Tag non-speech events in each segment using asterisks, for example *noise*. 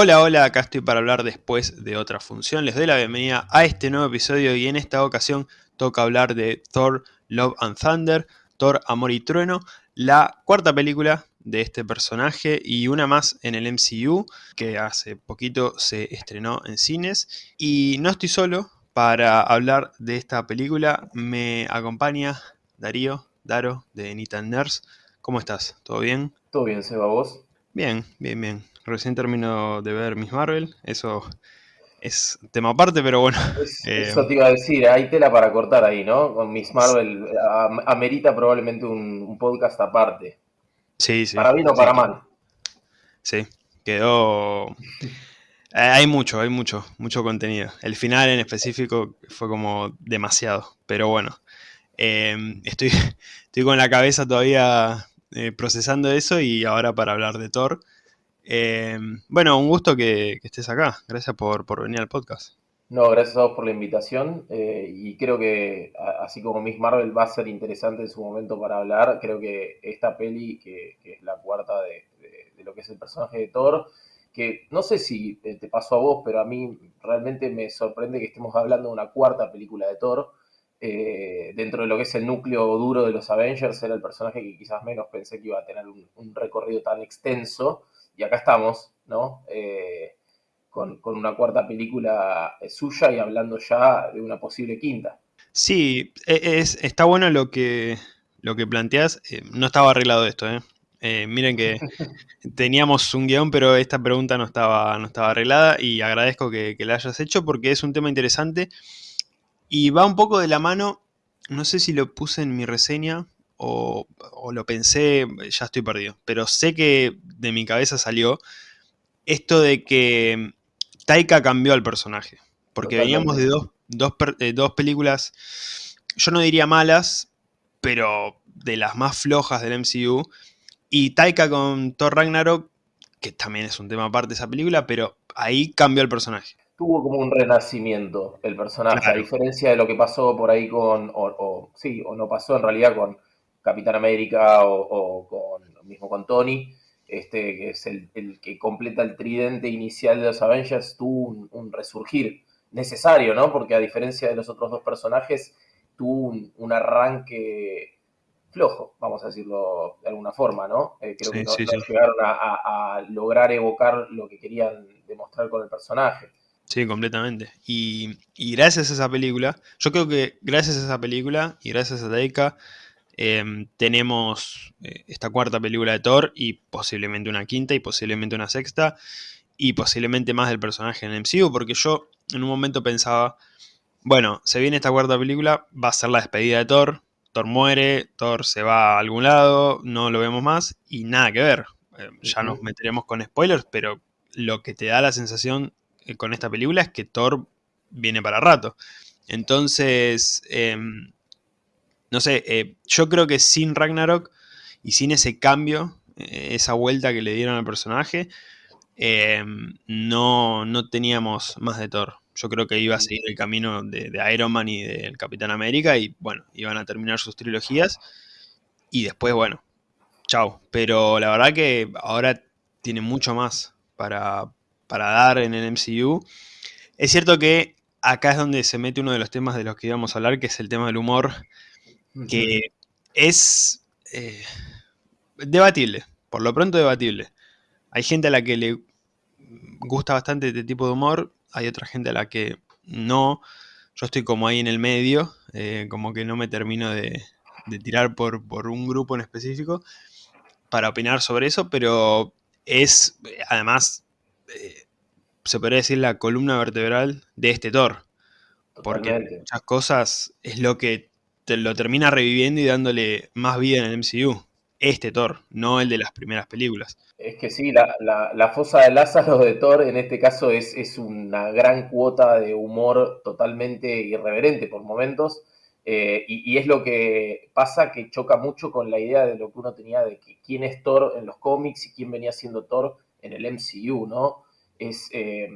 Hola, hola, acá estoy para hablar después de otra función. Les doy la bienvenida a este nuevo episodio y en esta ocasión toca hablar de Thor Love and Thunder, Thor Amor y Trueno, la cuarta película de este personaje y una más en el MCU que hace poquito se estrenó en cines. Y no estoy solo para hablar de esta película, me acompaña Darío, Daro de Nitan Nurse. ¿Cómo estás? ¿Todo bien? Todo bien, Seba, ¿vos? Bien, bien, bien. Recién termino de ver Miss Marvel, eso es tema aparte, pero bueno. *laughs* Eh, eso te iba a decir, hay tela para cortar ahí, ¿no? Con Miss Marvel amerita probablemente un, podcast aparte. Sí, sí. Para bien o para mal. Sí, quedó... Eh, hay mucho, hay mucho, mucho contenido. El final en específico fue como demasiado, pero bueno. Em, estoy, *laughs* estoy con la cabeza todavía eh, procesando eso y ahora para hablar de Thor. Em, bueno, un gusto que, estés acá. Gracias por, venir al podcast. No, gracias a vos por la invitación eh, y creo que así como Miss Marvel va a ser interesante en su momento para hablar, creo que esta peli, que, es la cuarta de, lo que es el personaje de Thor, que no sé si te, pasó a vos, pero a mí realmente me sorprende que estemos hablando de una cuarta película de Thor. Eh, dentro de lo que es el núcleo duro de los Avengers, era el personaje que quizás menos pensé que iba a tener un recorrido tan extenso y acá estamos, ¿no? Eh, con, una cuarta película suya y hablando ya de una posible quinta. Sí, e, es, está bueno lo que, lo que planteas. Eh, no estaba arreglado esto, ¿eh? ¿eh? miren que *laughs* teníamos un guion, pero esta pregunta no estaba, no estaba arreglada y agradezco que, que la hayas hecho porque es un tema interesante y va un poco de la mano, no sé si lo puse en mi reseña, o, lo pensé, ya estoy perdido. Pero sé que de mi cabeza salió esto de que Taika cambió al personaje. Porque veníamos de dos, dos, películas, yo no diría malas, pero de las más flojas del MCU. Y Taika con Thor Ragnarok, que también es un tema aparte de esa película, pero ahí cambió el personaje. Tuvo como un renacimiento el personaje, a diferencia de lo que pasó por ahí con, o, sí, o no pasó en realidad con Capitán América o, con, mismo con Tony, este, que es el, que completa el tridente inicial de los Avengers, tuvo un, resurgir necesario, ¿no? Porque a diferencia de los otros dos personajes, tuvo un, arranque flojo, vamos a decirlo de alguna forma, ¿no? Eh, creo que no, llegaron a, lograr evocar lo que querían demostrar con el personaje. Sí, completamente. Y, gracias a esa película, yo creo que gracias a esa película y gracias a Deika, Em, tenemos eh, esta cuarta película de Thor y posiblemente una quinta y posiblemente una sexta y posiblemente más del personaje en el MCU, porque yo en un momento pensaba, bueno, se viene esta cuarta película, va a ser la despedida de Thor, Thor muere, Thor se va a algún lado, no lo vemos más y nada que ver. Em, ya nos meteremos con spoilers, pero lo que te da la sensación eh, con esta película es que Thor viene para rato. Entonces, em, no sé, eh, yo creo que sin Ragnarok y sin ese cambio, eh, esa vuelta que le dieron al personaje, eh, no, no, teníamos más de Thor. Yo creo que iba a seguir el camino de, Iron Man y del Capitán América y bueno, iban a terminar sus trilogías y después, bueno, chao. Pero la verdad que ahora tiene mucho más para, para dar en el MCU. Es cierto que acá es donde se mete uno de los temas de los que íbamos a hablar, que es el tema del humor que es eh, debatible, por lo pronto debatible. Hay gente a la que le gusta bastante este tipo de humor, hay otra gente a la que no. Yo estoy como ahí en el medio, eh, como que no me termino de, tirar por, un grupo en específico para opinar sobre eso, pero es además, eh, se podría decir, la columna vertebral de este Thor. Porque muchas cosas es lo que lo termina reviviendo y dándole más vida en el MCU. Este Thor, no el de las primeras películas. Es que sí, la, fosa de Lázaro *laughs* de Thor en este caso es, es una gran cuota de humor totalmente irreverente por momentos. Eh, y, es lo que pasa que choca mucho con la idea de lo que uno tenía de quién es Thor en los cómics y quién venía siendo Thor en el MCU, ¿no? Es, eh,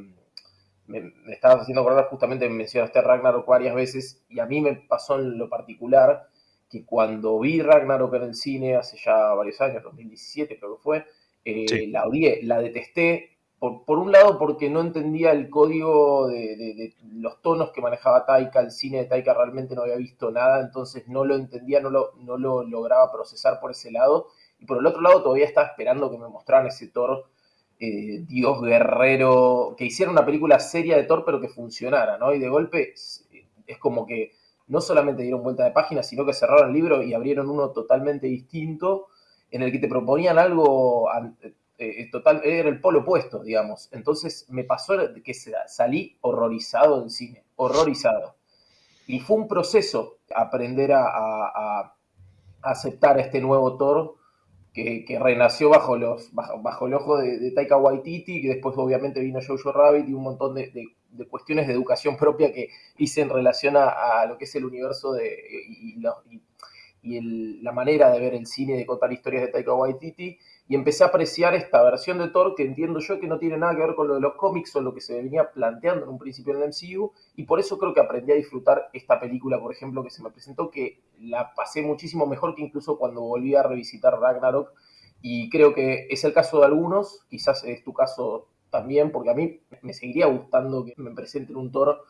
me, estabas haciendo acordar, justamente me mencionaste Ragnarok varias veces, y a mí me pasó en lo particular que cuando vi Ragnarok en el cine hace ya varios años, 2017 creo que fue, eh, la odié, la detesté por, un lado porque no entendía el código de, los tonos que manejaba Taika, el cine de Taika realmente no había visto nada, entonces no lo entendía, no lo, no lo lograba procesar por ese lado, y por el otro lado todavía estaba esperando que me mostraran ese Thor eh, Dios guerrero, que hiciera una película seria de Thor pero que funcionara, ¿no? Y de golpe es, como que no solamente dieron vuelta de página, sino que cerraron el libro y abrieron uno totalmente distinto, en el que te proponían algo eh, total, era el polo opuesto, digamos. Entonces me pasó que salí horrorizado del cine, horrorizado. Y fue un proceso aprender a, aceptar este nuevo Thor que, renació bajo, los, bajo, el ojo de, Taika Waititi, que después obviamente vino Jojo Rabbit y un montón de, cuestiones de educación propia que hice en relación a, lo que es el universo de, y, la manera de ver el cine, de contar historias de Taika Waititi y empecé a apreciar esta versión de Thor que entiendo yo que no tiene nada que ver con lo de los cómics o lo que se venía planteando en un principio en el MCU y por eso creo que aprendí a disfrutar esta película, por ejemplo, que se me presentó, que la pasé muchísimo mejor que incluso cuando volví a revisitar Ragnarok y creo que es el caso de algunos, quizás es tu caso también, porque a mí me seguiría gustando que me presenten un Thor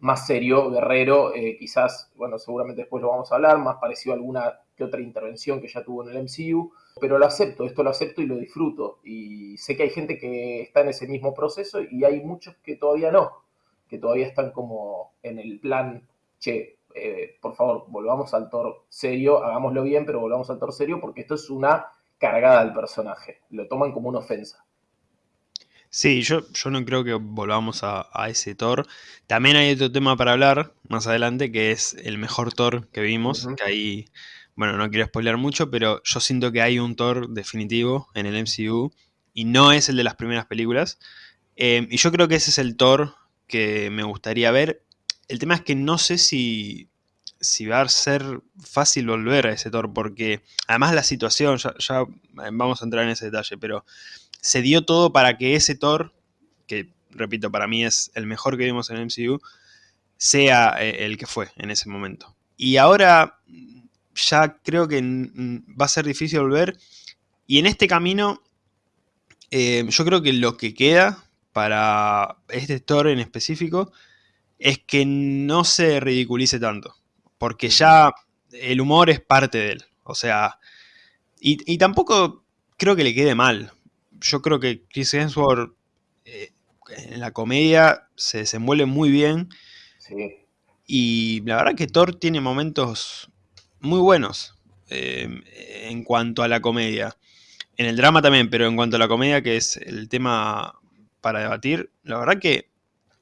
más serio, guerrero, eh, quizás, bueno, seguramente después lo vamos a hablar, más parecido a alguna que otra intervención que ya tuvo en el MCU, pero lo acepto, esto lo acepto y lo disfruto. Y sé que hay gente que está en ese mismo proceso y hay muchos que todavía no, que todavía están como en el plan, che, eh, por favor, volvamos al Thor serio, hagámoslo bien, pero volvamos al Thor serio porque esto es una cargada al personaje, lo toman como una ofensa. Sí, yo, yo no creo que volvamos a, ese Thor. También hay otro tema para hablar más adelante, que es el mejor Thor que vimos, que ahí, bueno, no quiero spoiler mucho, pero yo siento que hay un Thor definitivo en el MCU y no es el de las primeras películas. Em, y yo creo que ese es el Thor que me gustaría ver. El tema es que no sé si, si va a ser fácil volver a ese Thor, porque además la situación, ya, ya vamos a entrar en ese detalle, pero se dio todo para que ese Thor, que repito, para mí es el mejor que vimos en el MCU, sea eh, el que fue en ese momento. Y ahora ya creo que va a ser difícil volver. Y en este camino, eh, yo creo que lo que queda para este Thor en específico es que no se ridiculice tanto. Porque ya el humor es parte de él. O sea, y, y tampoco creo que le quede mal yo creo que Chris Hemsworth eh, en la comedia se desenvuelve muy bien. Y la verdad que Thor tiene momentos muy buenos eh, en cuanto a la comedia. En el drama también, pero en cuanto a la comedia, que es el tema para debatir, la verdad que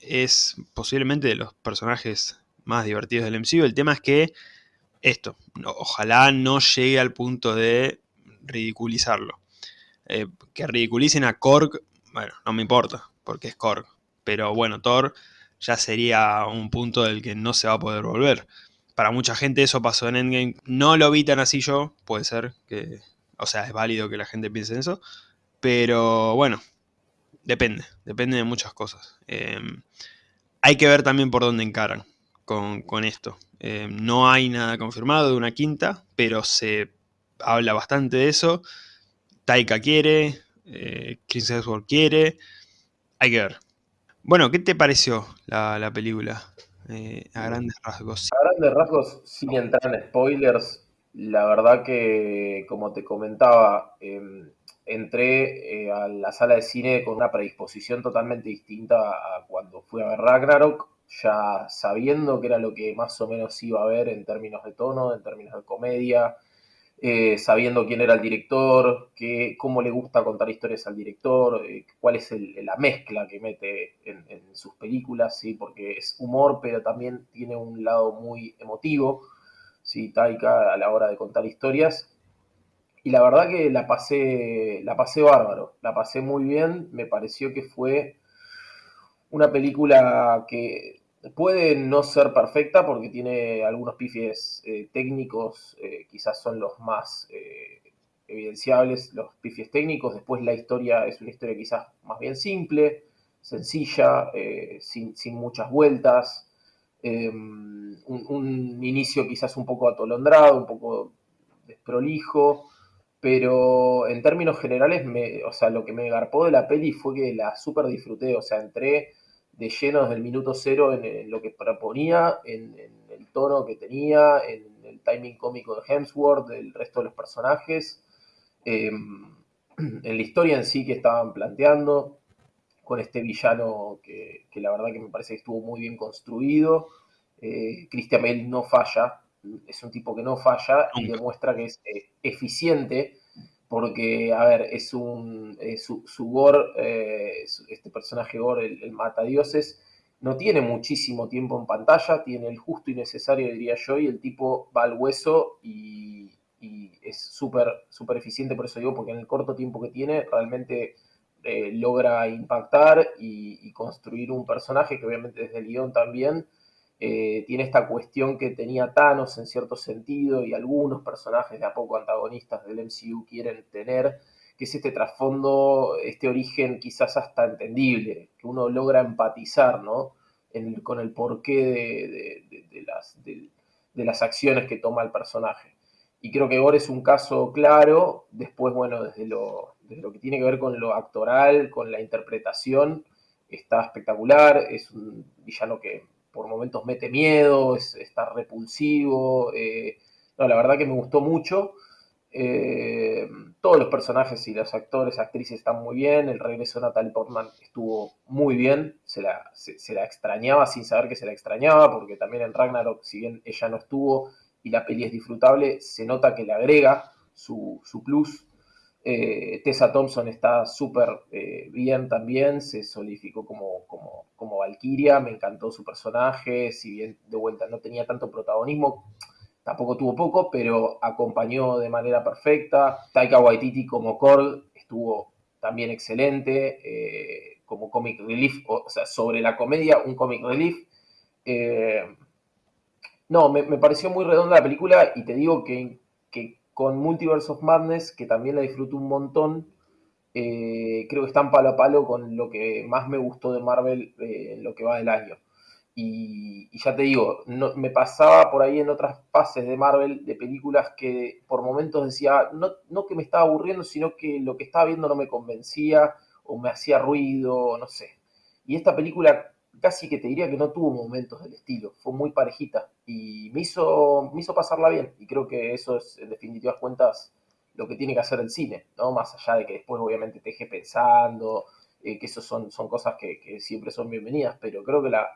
es posiblemente de los personajes más divertidos del MCU. El tema es que esto, ojalá no llegue al punto de ridiculizarlo. Eh, que ridiculicen a Korg, bueno, no me importa, porque es Korg. Pero bueno, Thor ya sería un punto del que no se va a poder volver. Para mucha gente eso pasó en Endgame. No lo vi tan así yo, puede ser que... O sea, es válido que la gente piense en eso. Pero bueno, depende, depende de muchas cosas. Em, hay que ver también por dónde encaran con, esto. Em, no hay nada confirmado de una quinta, pero se habla bastante de eso. Taika quiere, eh, Chris Hemsworth quiere, hay que ver. Bueno, ¿qué te pareció la, película eh, a grandes rasgos? Grandes rasgos, sin entrar en spoilers, la verdad que, como te comentaba, em, entré eh, a la sala de cine con una predisposición totalmente distinta a cuando fui a ver Ragnarok, ya sabiendo que era lo que más o menos iba a ver en términos de tono, en términos de comedia, eh, sabiendo quién era el director, que, cómo le gusta contar historias al director, eh, cuál es la mezcla que mete en, sus películas, ¿sí? porque es humor, pero también tiene un lado muy emotivo, ¿sí? Taika a la hora de contar historias. Y la verdad que la pasé, la pasé bárbaro, la pasé muy bien, me pareció que fue una película que Puede no ser perfecta porque tiene algunos pifies eh, técnicos, eh, quizás son los más eh, evidenciables, los pifies técnicos. Después la historia es una historia quizás más bien simple, sencilla, sin, muchas vueltas. Un, un, inicio quizás un poco atolondrado, un poco desprolijo. pero en términos generales, me, o sea, lo que me garpó de la peli fue que la super disfruté, o sea, entré de lleno desde el minuto cero en, lo que proponía, en, el tono que tenía, en el timing cómico de Hemsworth, del resto de los personajes, em, *clears throat* en la historia en sí que estaban planteando, con este villano que, la verdad que me parece que estuvo muy bien construido. Eh, Christian Bale no falla, es un tipo que no falla y demuestra que es eh, eficiente porque, a ver, es un, su, su, Gore, eh, este personaje Gore, el, el matadioses, no tiene muchísimo tiempo en pantalla, tiene el justo y necesario, diría yo, y el tipo va al hueso y, es súper super eficiente, por eso digo, porque en el corto tiempo que tiene realmente eh, logra impactar y, y, construir un personaje que obviamente desde el guion también eh, tiene esta cuestión que tenía Thanos en cierto sentido y algunos personajes de a poco antagonistas del MCU quieren tener, que es este trasfondo, este origen quizás hasta entendible, que uno logra empatizar ¿no? con el porqué de, las, acciones que toma el personaje. Y creo que Gore es un caso claro, después, bueno, desde lo, desde lo que tiene que ver con lo actoral, con la interpretación, está espectacular, es un villano que por momentos mete miedo, es, está repulsivo. Eh, no, la verdad que me gustó mucho. Eh, todos los personajes y los actores, actrices están muy bien. El regreso de Natalie Portman estuvo muy bien. Se la, se, la, extrañaba sin saber que se la extrañaba, porque también en Ragnarok, si bien ella no estuvo y la peli es disfrutable, se nota que le agrega su, su plus. Eh, Tessa Thompson está súper eh, bien también, se solidificó como, como, como Valkyria, me encantó su personaje, si bien de vuelta no tenía tanto protagonismo, tampoco tuvo poco, pero acompañó de manera perfecta. Taika Waititi como Korg estuvo también excelente, eh, como comic relief, o, sea, sobre la comedia, un comic relief. no, me, pareció muy redonda la película y te digo que con Multiverse of Madness, que también la disfruto un montón. Eh, creo que están palo a palo con lo que más me gustó de Marvel eh, en lo que va del año. Y, ya te digo, no, me pasaba por ahí en otras fases de Marvel de películas que por momentos decía, no, no que me estaba aburriendo, sino que lo que estaba viendo no me convencía o me hacía ruido, no sé. Y esta película casi que te diría que no tuvo momentos del estilo, fue muy parejita y me hizo, me hizo pasarla bien y creo que eso es en definitivas cuentas lo que tiene que hacer el cine, ¿no? Más allá de que después obviamente te deje pensando, eh, que eso son, son cosas que, siempre son bienvenidas, pero creo que la,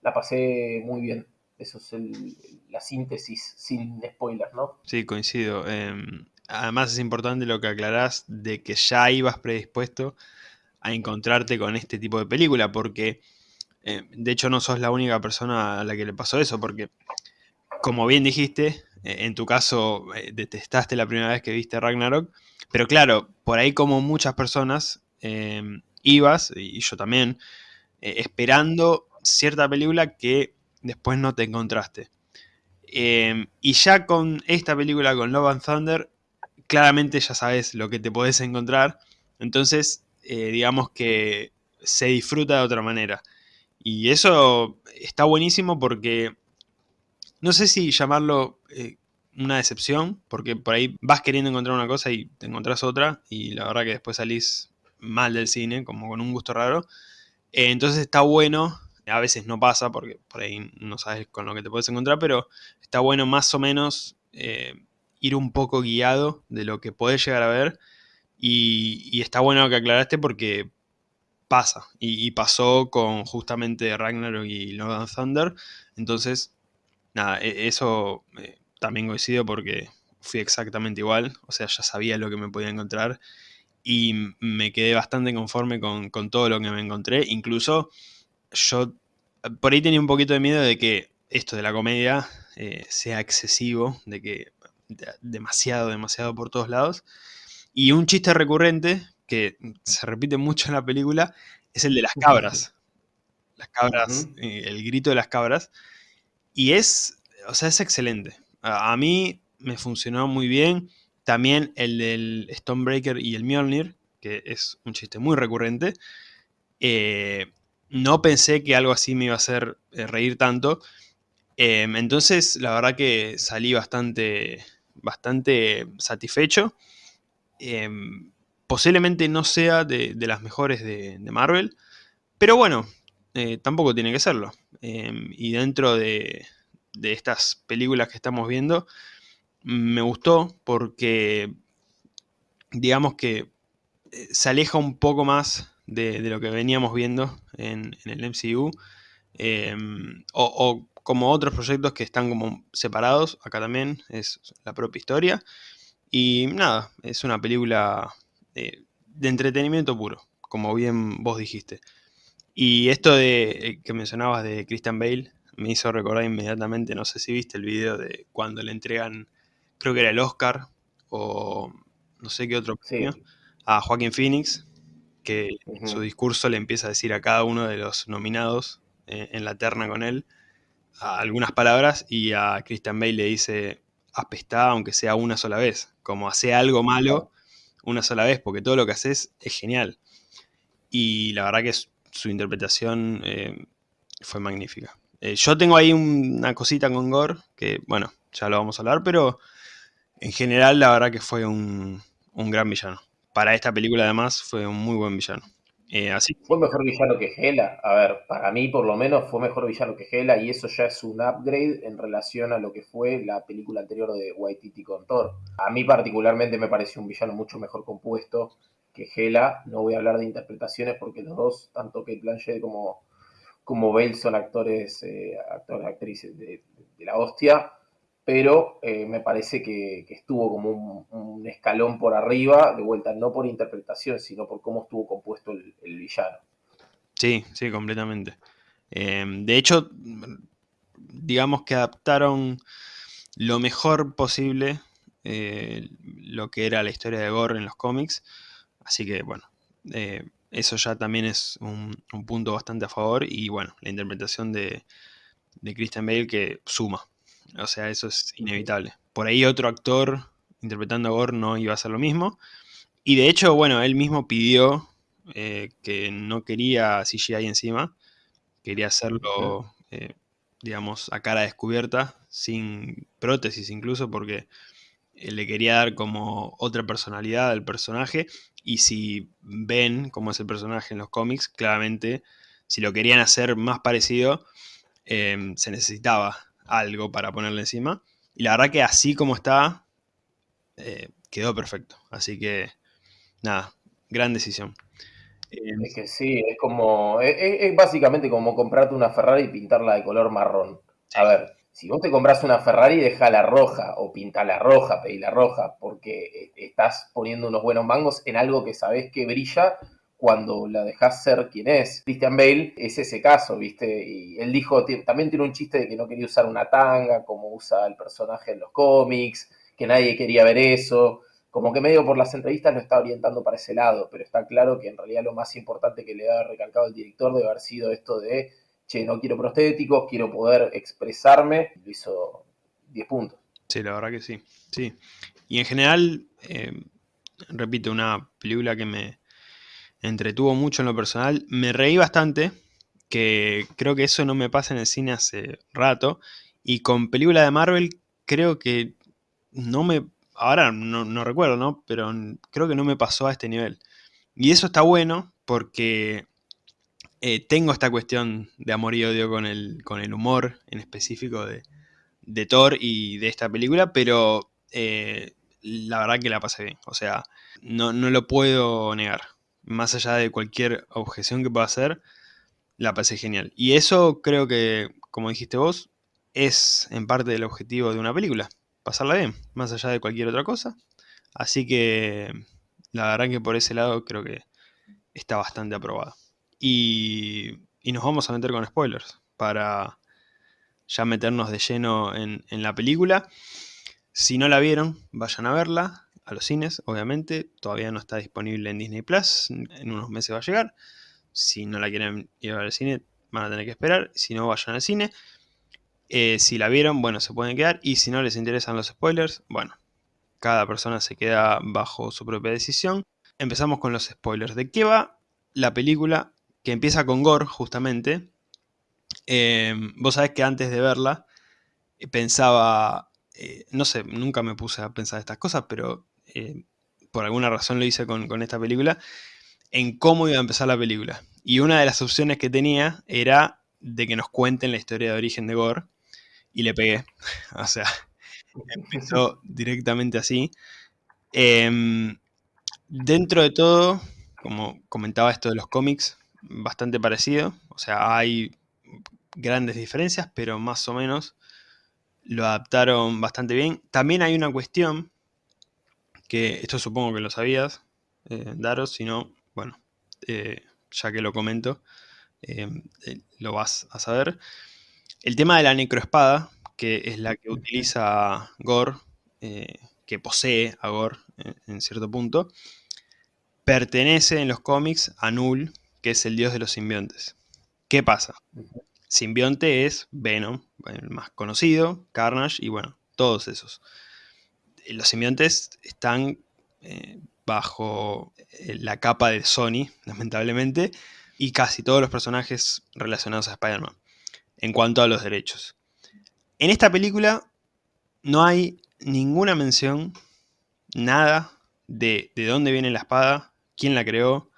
la pasé muy bien. Eso es la síntesis sin spoilers, ¿no? Sí, coincido. Em, además es importante lo que aclarás de que ya ibas predispuesto a encontrarte con este tipo de película, porque eh, de hecho, no sos la única persona a la que le pasó eso, porque, como bien dijiste, eh, en tu caso eh, detestaste la primera vez que viste Ragnarok, pero claro, por ahí como muchas personas, em, ibas, y yo también, esperando cierta película que después no te encontraste. Em, y ya con esta película, con Love and Thunder, claramente ya sabes lo que te podés encontrar, entonces digamos que se disfruta de otra manera. Y eso está buenísimo porque no sé si llamarlo eh, una decepción, porque por ahí vas queriendo encontrar una cosa y te encontrás otra, y la verdad que después salís mal del cine, como con un gusto raro. Eh, entonces está bueno, a veces no pasa porque por ahí no sabes con lo que te puedes encontrar, pero está bueno más o menos eh, ir un poco guiado de lo que puedes llegar a ver. Y, y está bueno que aclaraste porque pasa. Y, pasó con justamente Ragnarok y Lord Thunder. Entonces, nada, e, eso eh, también coincido porque fui exactamente igual. O sea, ya sabía lo que me podía encontrar. Y me quedé bastante conforme con, todo lo que me encontré. Incluso yo por ahí tenía un poquito de miedo de que esto de la comedia eh, sea excesivo, de que demasiado, demasiado por todos lados. Y un chiste recurrente que se repite mucho en la película es el de las cabras. Las cabras, eh, el grito de las cabras. Y es, o sea, es excelente. A, mí me funcionó muy bien. También el del Stonebreaker y el Mjolnir, que es un chiste muy recurrente. Eh, no pensé que algo así me iba a hacer eh, reír tanto. Entonces, la verdad que salí bastante, bastante satisfecho. Posiblemente no sea de, las mejores de, Marvel, pero bueno, eh, tampoco tiene que serlo. Em, y dentro de, de estas películas que estamos viendo, me gustó porque digamos que eh, se aleja un poco más de, lo que veníamos viendo en, el MCU. Em, o, como otros proyectos que están como separados, acá también es la propia historia. Y nada, es una película de, entretenimiento puro, como bien vos dijiste. Y esto de eh, que mencionabas de Christian Bale me hizo recordar inmediatamente, no sé si viste el video de cuando le entregan, creo que era el Oscar o no sé qué otro premio, a Joaquín Phoenix, que en su discurso le empieza a decir a cada uno de los nominados eh, en la terna con él algunas palabras y a Christian Bale le dice apestá aunque sea una sola vez, como hace algo malo una sola vez, porque todo lo que haces es genial. Y la verdad que su interpretación eh, fue magnífica. Eh, yo tengo ahí una cosita con Gore, que bueno, ya lo vamos a hablar, pero en general la verdad que fue un, un gran villano. Para esta película además fue un muy buen villano. Eh. Fue mejor villano que Hela. A ver, para mí por lo menos fue mejor villano que Hela y eso ya es un upgrade en relación a lo que fue la película anterior de Waititi con Thor. A mí particularmente me pareció un villano mucho mejor compuesto que Hela. No voy a hablar de interpretaciones porque los dos, tanto Kate Blanchett como, como son actores, eh, actores actrices de la hostia pero eh, me parece que, estuvo como un, escalón por arriba, de vuelta, no por interpretación, sino por cómo estuvo compuesto el, villano. Sí, sí, completamente. Em, de hecho, digamos que adaptaron lo mejor posible eh, lo que era la historia de Gore en los cómics, así que bueno, eh, eso ya también es un, punto bastante a favor y bueno, la interpretación de, de Christian Bale que suma, o sea, eso es inevitable. Por ahí otro actor interpretando a Gore no iba a hacer lo mismo. Y de hecho, bueno, él mismo pidió eh, que no quería CGI encima. Quería hacerlo, eh, digamos, a cara descubierta, sin prótesis incluso, porque le quería dar como otra personalidad al personaje. Y si ven cómo es el personaje en los cómics, claramente, si lo querían hacer más parecido, eh, se necesitaba algo para ponerle encima. Y la verdad que así como está, eh, quedó perfecto. Así que, nada, gran decisión. es que sí, es como, es, básicamente como comprarte una Ferrari y pintarla de color marrón. A ver, si vos te compras una Ferrari, la roja o la roja, la roja, porque eh, estás poniendo unos buenos mangos en algo que sabés que brilla cuando la dejas ser quien es. Christian Bale es ese caso, ¿viste? Y él dijo, también tiene un chiste de que no quería usar una tanga, como usa el personaje en los cómics, que nadie quería ver eso. Como que medio por las entrevistas lo está orientando para ese lado, pero está claro que en realidad lo más importante que le ha recalcado el director debe haber sido esto de, che, no quiero prostéticos, quiero poder expresarme. Lo hizo 10 puntos. Sí, la verdad que sí. Sí. Y en general, eh, repito, una película que me, entretuvo mucho en lo personal. Me reí bastante, que creo que eso no me pasa en el cine hace rato. Y con película de Marvel creo que no me... Ahora no, recuerdo, ¿no? Pero creo que no me pasó a este nivel. Y eso está bueno porque eh, tengo esta cuestión de amor y odio con el, con el humor en específico de, de Thor y de esta película, pero eh, la verdad que la pasé bien. O sea, no, no lo puedo negar más allá de cualquier objeción que pueda hacer, la pasé genial. Y eso creo que, como dijiste vos, es en parte el objetivo de una película, pasarla bien, más allá de cualquier otra cosa. Así que la verdad que por ese lado creo que está bastante aprobada. Y, nos vamos a meter con spoilers para ya meternos de lleno en, en la película. Si no la vieron, vayan a verla a los cines, obviamente. Todavía no está disponible en Disney Plus. En unos meses va a llegar. Si no la quieren ver al cine, van a tener que esperar. Si no, vayan al cine. Eh, si la vieron, bueno, se pueden quedar. Y si no les interesan los spoilers, bueno, cada persona se queda bajo su propia decisión. Empezamos con los spoilers. ¿De qué va la película? Que empieza con Gore, justamente. Eh, vos sabés que antes de verla, pensaba, eh, no sé, nunca me puse a pensar estas cosas, pero eh, por alguna razón lo hice con, esta película, en cómo iba a empezar la película. Y una de las opciones que tenía era de que nos cuenten la historia de origen de Gore, y le pegué. *laughs* o sea, empezó directamente así. Em, dentro de todo, como comentaba esto de los cómics, bastante parecido. O sea, hay grandes diferencias, pero más o menos lo adaptaron bastante bien. También hay una cuestión, que esto supongo que lo sabías, eh, Daros, si no, bueno, eh, ya que lo comento, eh, lo vas a saber. El tema de la necroespada, que es la que utiliza Gore, que posee a Gore en cierto punto, pertenece en los cómics a Null, que es el dios de los simbiontes. ¿Qué pasa? Simbionte es Venom, el más conocido, Carnage y bueno, todos esos. Los simbiontes están eh, bajo eh, la capa de Sony, *laughs* lamentablemente, y casi todos los personajes relacionados a Spider-Man, en cuanto a los derechos. En esta película no hay ninguna mención, nada de, de dónde viene la espada, quién la creó,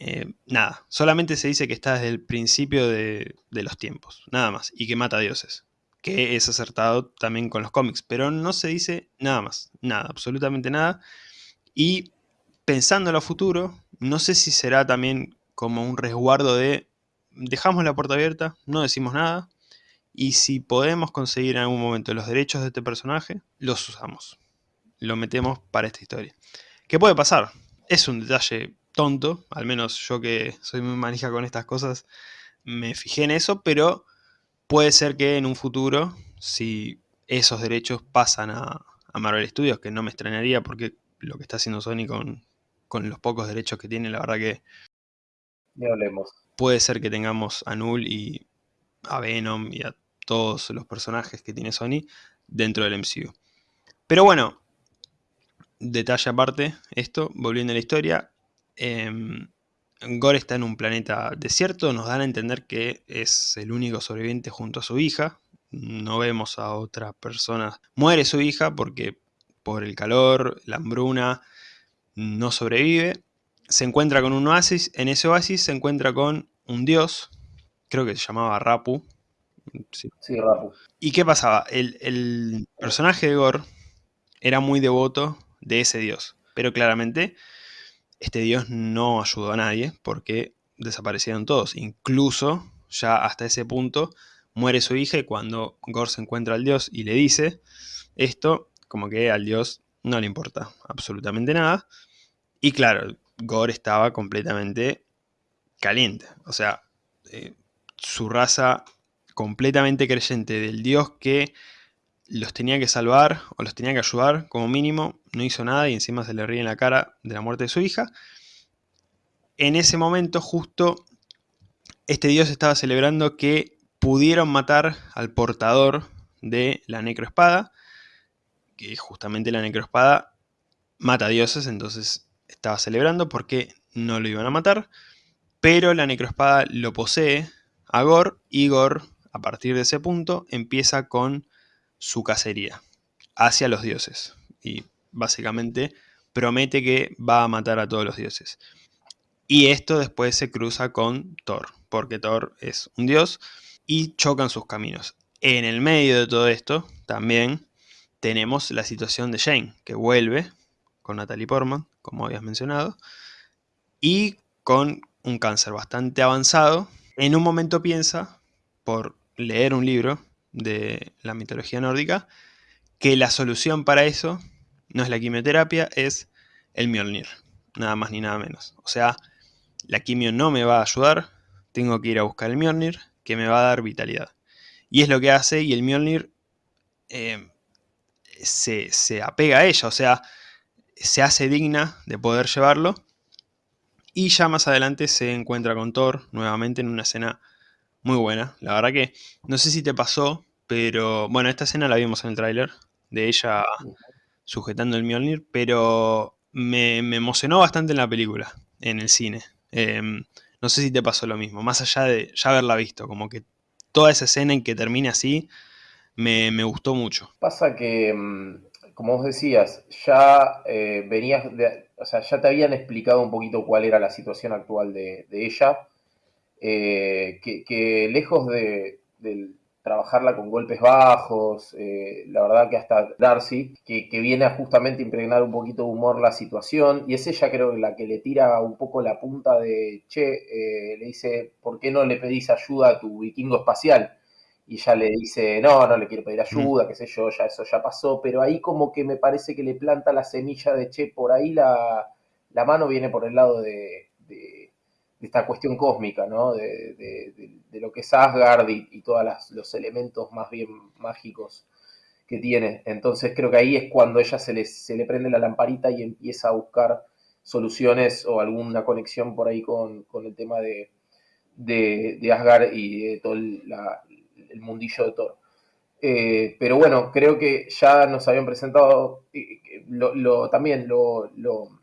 eh, nada, solamente se dice que está desde el principio de, los tiempos, nada más, y que mata a dioses, que es acertado también con los cómics, pero no se dice nada más, nada, absolutamente nada, y pensando en lo futuro, no sé si será también como un resguardo de dejamos la puerta abierta, no decimos nada, y si podemos conseguir en algún momento los derechos de este personaje, los usamos, lo metemos para esta historia. ¿Qué puede pasar? Es un detalle tonto, al menos yo que soy muy manija con estas cosas, me fijé en eso, pero puede ser que en un futuro, si esos derechos pasan a, Marvel Studios, que no me extrañaría porque lo que está haciendo Sony con, con los pocos derechos que tiene, la verdad que... hablemos. Puede ser que tengamos a Null y a Venom y a todos los personajes que tiene Sony dentro del MCU. Pero bueno, detalle aparte, esto, volviendo a la historia, eh, Gore está en un planeta desierto, nos dan a entender que es el único sobreviviente junto a su hija. No vemos a otra persona. Muere su hija porque por el calor, la hambruna, no sobrevive. Se encuentra con un oasis. En ese oasis se encuentra con un dios, creo que se llamaba Rapu. Sí, Rapu. ¿Y qué pasaba? El, el personaje de Gore era muy devoto de ese dios. Pero claramente este dios no ayudó a nadie porque desaparecieron todos. Incluso ya hasta ese punto muere su hija cuando Gore se encuentra al dios y le dice esto, como que al dios no le importa absolutamente nada. Y claro, Gore estaba completamente caliente. O sea, eh, su raza completamente creyente del dios que los tenía que salvar o los tenía que ayudar como mínimo, no hizo nada y encima se le ríe en la cara de la muerte de su hija. En ese momento justo este dios estaba celebrando que pudieron matar al portador de la necroespada, que justamente la necroespada mata dioses, entonces estaba celebrando porque no lo iban a matar, pero la necroespada lo posee a Gor y Gor a partir de ese punto empieza con su cacería hacia los dioses. Y básicamente promete que va a matar a todos los dioses. Y esto después se cruza con Thor, porque Thor es un dios y chocan sus caminos. En el medio de todo esto también tenemos la situación de Jane, que vuelve con Natalie Portman, como habías mencionado, y con un cáncer bastante avanzado. En un momento piensa, por leer un libro, de la mitología nórdica, que la solución para eso no es la quimioterapia, es el Mjolnir, nada más ni nada menos. O sea, la quimio no me va a ayudar, tengo que ir a buscar el Mjolnir, que me va a dar vitalidad. Y es lo que hace, y el Mjolnir eh, se, se apega a ella, o sea, se hace digna de poder llevarlo. Y ya más adelante se encuentra con Thor nuevamente en una escena muy buena. La verdad que no sé si te pasó, pero bueno, esta escena la vimos en el tráiler de ella sujetando el Mjolnir, pero me, emocionó bastante en la película, en el cine. Em, no sé si te pasó lo mismo, más allá de ya haberla visto, como que toda esa escena en que termina así, me, gustó mucho. Pasa que, mm, como vos decías, ya eh, venías, de, o sea, ya te habían explicado un poquito cuál era la situación actual de, ella, eh, que, lejos de, trabajarla con golpes bajos, eh, la verdad que hasta Darcy, que, viene a justamente impregnar un poquito de humor la situación, y es ella creo la que le tira un poco la punta de, che, le dice, ¿por qué no le pedís ayuda a tu vikingo espacial? y ya le dice, no, no le quiero pedir ayuda, qué sé yo, ya eso ya pasó, pero ahí como que me parece que le planta la semilla de, che, por ahí la, mano viene por el lado de, esta cuestión cósmica, ¿no? De, lo que es Asgard y, todos los elementos más bien mágicos que tiene. Entonces creo que ahí es cuando ella se le, se le prende la lamparita y empieza a buscar soluciones o alguna conexión por ahí con, el tema de, de, Asgard y de toda la, el mundillo de Thor. Eh, pero bueno, creo que ya nos habían presentado lo, también lo, lo,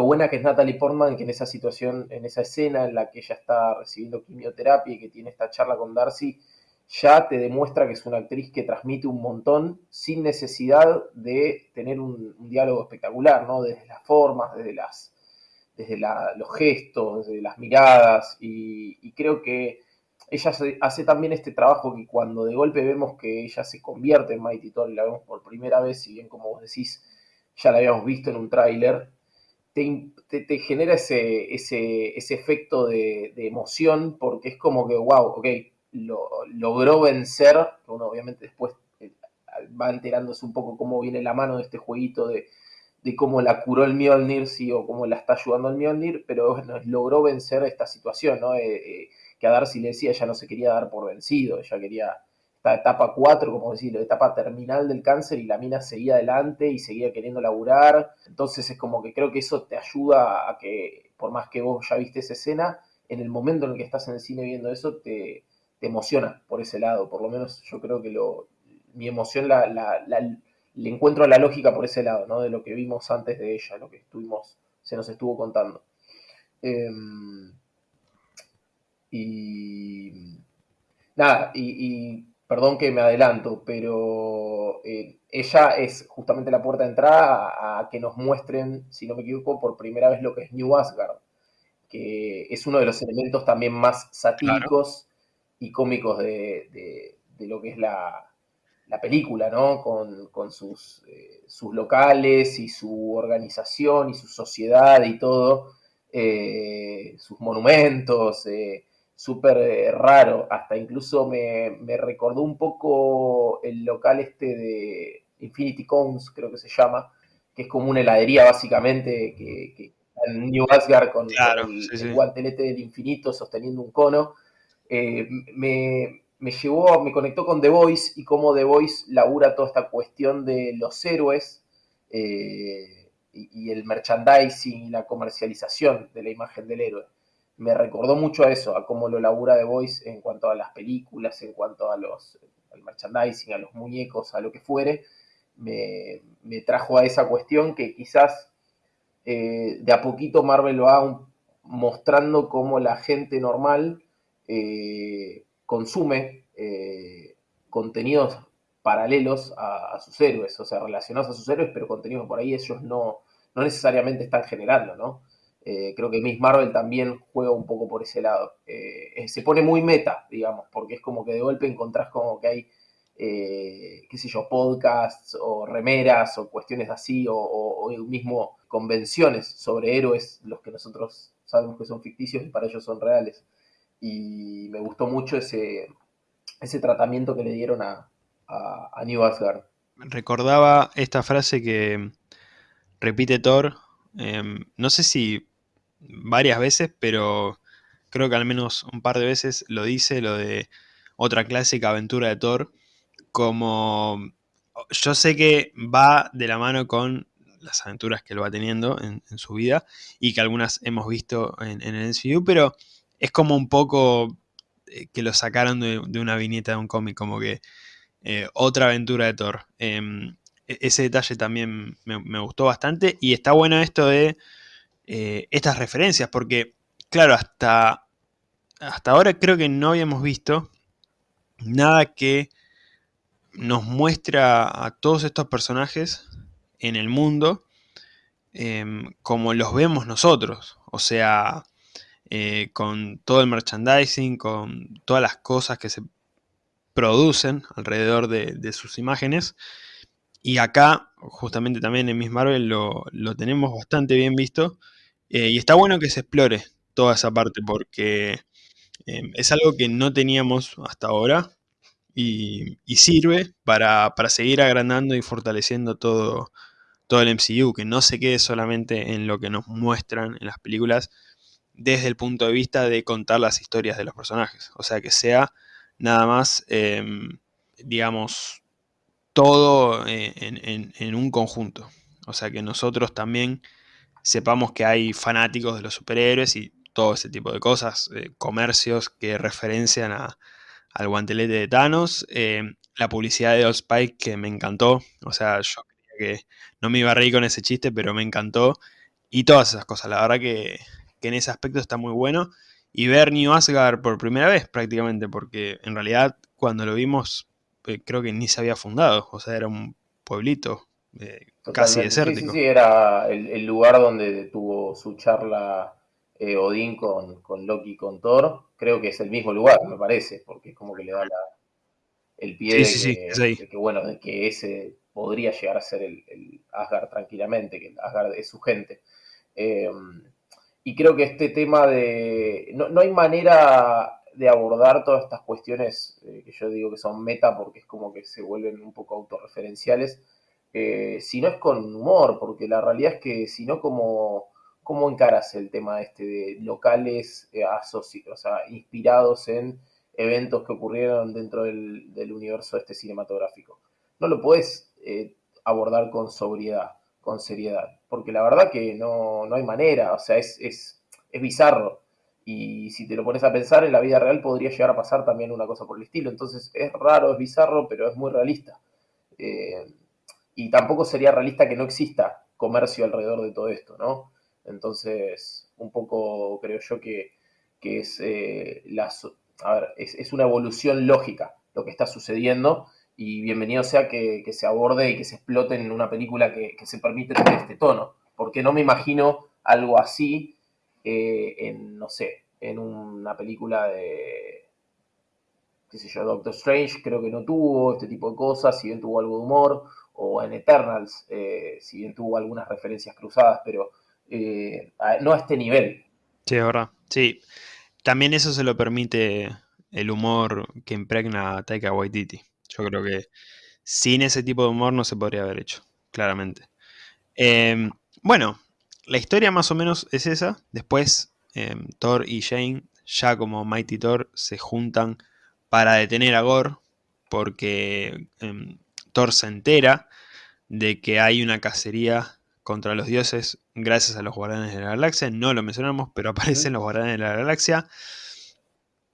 buena que es Natalie Portman, que en esa situación, en esa escena en la que ella está recibiendo quimioterapia y que tiene esta charla con Darcy, ya te demuestra que es una actriz que transmite un montón sin necesidad de tener un, diálogo espectacular, ¿no? Desde las formas, desde las desde los gestos, desde las miradas, y creo que ella hace también este trabajo que cuando de golpe vemos que ella se convierte en Mighty Thor y la vemos por primera vez, si bien como vos decís, ya la habíamos visto en un tráiler, te, genera ese, ese, efecto de, emoción porque es como que, wow, ok, lo, logró vencer, uno obviamente después eh, va enterándose un poco cómo viene la mano de este jueguito de, cómo la curó el Mjolnir, sí, o cómo la está ayudando el Mjolnir, pero bueno, logró vencer esta situación, ¿no? Eh, eh, que a Darcy le decía, ella no se quería dar por vencido, ella quería esta etapa 4, como decirlo, etapa terminal del cáncer y la mina seguía adelante y seguía queriendo laburar. Entonces es como que creo que eso te ayuda a que, por más que vos ya viste esa escena, en el momento en el que estás en el cine viendo eso, te, emociona por ese lado. Por lo menos yo creo que lo, mi emoción la, le encuentro la lógica por ese lado, ¿no? De lo que vimos antes de ella, lo que estuvimos, se nos estuvo contando. Em, y nada, y, perdón que me adelanto, pero eh, ella es justamente la puerta de entrada a, que nos muestren, si no me equivoco, por primera vez lo que es New Asgard, que es uno de los elementos también más satíricos y cómicos de, lo que es la, película, ¿no? Con, sus, eh, sus locales y su organización y su sociedad y todo, eh, sus monumentos súper eh, raro, hasta incluso me, recordó un poco el local este de Infinity Cones, creo que se llama, que es como una heladería básicamente, que, en New Asgard con, el, guantelete del infinito sosteniendo un cono. Eh, me, llevó, me conectó con The Voice y cómo The Voice labura toda esta cuestión de los héroes eh, y, y, el merchandising y la comercialización de la imagen del héroe me recordó mucho a eso, a cómo lo labura The Voice en cuanto a las películas, en cuanto a los, al merchandising, a los muñecos, a lo que fuere, me, trajo a esa cuestión que quizás eh, de a poquito Marvel va mostrando cómo la gente normal eh, consume eh, contenidos paralelos a, sus héroes, o sea, relacionados a sus héroes, pero contenidos por ahí ellos no, no necesariamente están generando, ¿no? Eh, creo que Miss Marvel también juega un poco por ese lado. Eh, se pone muy meta, digamos, porque es como que de golpe encontrás como que hay, eh, qué sé yo, podcasts o remeras o cuestiones así, o, mismo convenciones sobre héroes, los que nosotros sabemos que son ficticios y para ellos son reales. Y me gustó mucho ese, ese tratamiento que le dieron a, a New Asgard. Recordaba esta frase que repite Thor, em, no sé si varias veces, pero creo que al menos un par de veces lo dice, lo de otra clásica aventura de Thor, como yo sé que va de la mano con las aventuras que él va teniendo en, su vida y que algunas hemos visto en, el MCU, pero es como un poco eh, que lo sacaron de, una viñeta de un cómic, como que eh, otra aventura de Thor. Em, e-, ese detalle también me, gustó bastante y está bueno esto de eh, estas referencias, porque, claro, hasta, hasta ahora creo que no habíamos visto nada que nos muestra a todos estos personajes en el mundo em, como los vemos nosotros. O sea, eh, con todo el merchandising, con todas las cosas que se producen alrededor de, sus imágenes. Y acá, justamente también en Miss Marvel, lo, tenemos bastante bien visto. Eh, y está bueno que se explore toda esa parte porque em, es algo que no teníamos hasta ahora y, sirve para, seguir agrandando y fortaleciendo todo, todo el MCU, que no se quede solamente en lo que nos muestran en las películas desde el punto de vista de contar las historias de los personajes. O sea, que sea nada más, em, digamos, todo eh, en, un conjunto. O sea, que nosotros también sepamos que hay fanáticos de los superhéroes y todo ese tipo de cosas, eh, comercios que referencian a, al guantelete de Thanos, eh, la publicidad de Old Spike que me encantó, o sea, yo creía que no me iba a reír con ese chiste, pero me encantó, y todas esas cosas, la verdad que, en ese aspecto está muy bueno, y ver New Asgard por primera vez prácticamente, porque en realidad cuando lo vimos eh, creo que ni se había fundado, o sea, era un pueblito eh, casi desértico. Sí, sí, era el, lugar donde tuvo su charla Odín con, con Loki con Thor, creo que es el mismo lugar, me parece, porque es como que le da el pie de, que, bueno, de que ese podría llegar a ser el, Asgard tranquilamente, que el Asgard es su gente. Em, y creo que este tema de... No, hay manera de abordar todas estas cuestiones eh, que yo digo que son meta porque es como que se vuelven un poco autorreferenciales, eh, si no es con humor, porque la realidad es que si no como ¿Cómo encaras el tema este de locales eh, o sea, inspirados en eventos que ocurrieron dentro del, universo este cinematográfico? No lo puedes eh, abordar con sobriedad, con seriedad, porque la verdad que no, hay manera, o sea, es, es, bizarro. Y si te lo pones a pensar, en la vida real podría llegar a pasar también una cosa por el estilo. Entonces es raro, es bizarro, pero es muy realista. Eh, y tampoco sería realista que no exista comercio alrededor de todo esto, ¿no? Entonces, un poco creo yo que, es, eh, es, una evolución lógica lo que está sucediendo y bienvenido sea que, se aborde y que se explote en una película que, se permite tener este tono, porque no me imagino algo así eh, en, no sé, en una película de, qué sé yo, Doctor Strange creo que no tuvo este tipo de cosas, si bien tuvo algo de humor, o en Eternals, eh, si bien tuvo algunas referencias cruzadas, pero eh, no a este nivel. Sí, es verdad. Sí, también eso se lo permite el humor que impregna a Taika Waititi. Yo creo que sin ese tipo de humor no se podría haber hecho, claramente. Em, bueno, la historia más o menos es esa. Después em, Thor y Jane, ya como Mighty Thor, se juntan para detener a Gore, porque em, Thor se entera de que hay una cacería contra los dioses gracias a los Guardianes de la Galaxia. No lo mencionamos, pero aparecen los Guardianes de la Galaxia.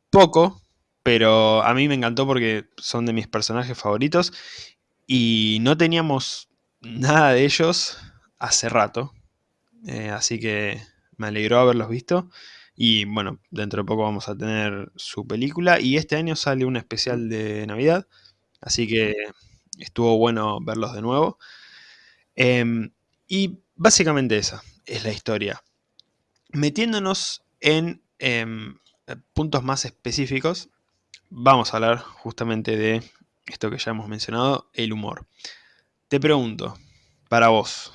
Poco, pero a mí me encantó porque son de mis personajes favoritos. Y no teníamos nada de ellos hace rato. Eh, así que me alegró haberlos visto. Y bueno, dentro de poco vamos a tener su película. Y este año sale un especial de Navidad. Así que estuvo bueno verlos de nuevo. Em, y básicamente esa es la historia. Metiéndonos en em, puntos más específicos, vamos a hablar justamente de esto que ya hemos mencionado, el humor. Te pregunto, para vos,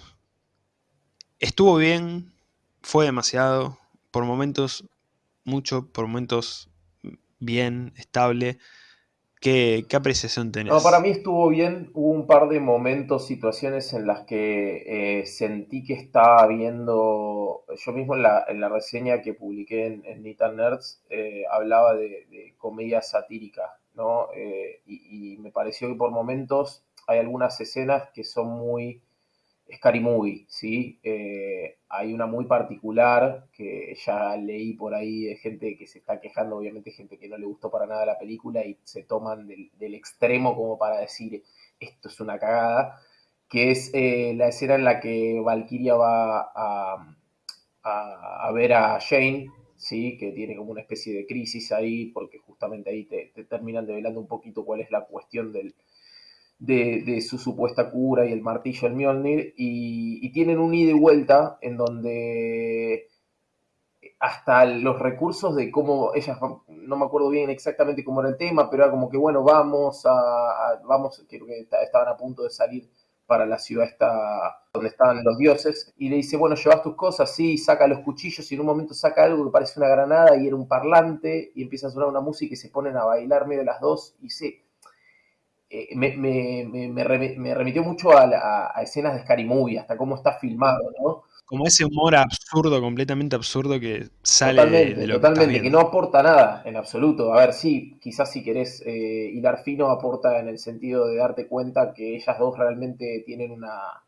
¿estuvo bien? ¿Fue demasiado? ¿Por momentos mucho? ¿Por momentos bien? ¿Estable? ¿Qué, apreciación tenés? Para mí estuvo bien. Hubo un par de momentos, situaciones en las que eh, sentí que estaba viendo. Yo mismo en la, reseña que publiqué en, en Nerds eh, hablaba de, comedia satírica, ¿no? Eh, y, me pareció que por momentos hay algunas escenas que son muy Scary Movie, ¿sí? Eh, hay una muy particular que ya leí por ahí de gente que se está quejando, obviamente gente que no le gustó para nada la película y se toman del, extremo como para decir esto es una cagada, que es eh, la escena en la que Valkyria va a, ver a Jane, ¿sí? que tiene como una especie de crisis ahí, porque justamente ahí te terminan develando un poquito cuál es la cuestión del, de, su supuesta cura y el martillo del Mjolnir, y, tienen un ida y vuelta en donde hasta los recursos de cómo ellas, no me acuerdo bien exactamente cómo era el tema, pero era como que, bueno, vamos a, vamos, creo que estaban a punto de salir para la ciudad esta, donde estaban los dioses, y le dice, bueno, llevas tus cosas, sí, saca los cuchillos, y en un momento saca algo que parece una granada, y era un parlante, y empieza a sonar una música, y se ponen a bailar medio las dos, y se... Eh, me, me, remitió mucho a, a, escenas de Scary Movie, hasta cómo está filmado, ¿no? como ese humor absurdo, completamente absurdo que sale totalmente, de, lo totalmente, que, no aporta nada en absoluto. A ver, sí, quizás si querés eh, hilar fino aporta en el sentido de darte cuenta que ellas dos realmente tienen una,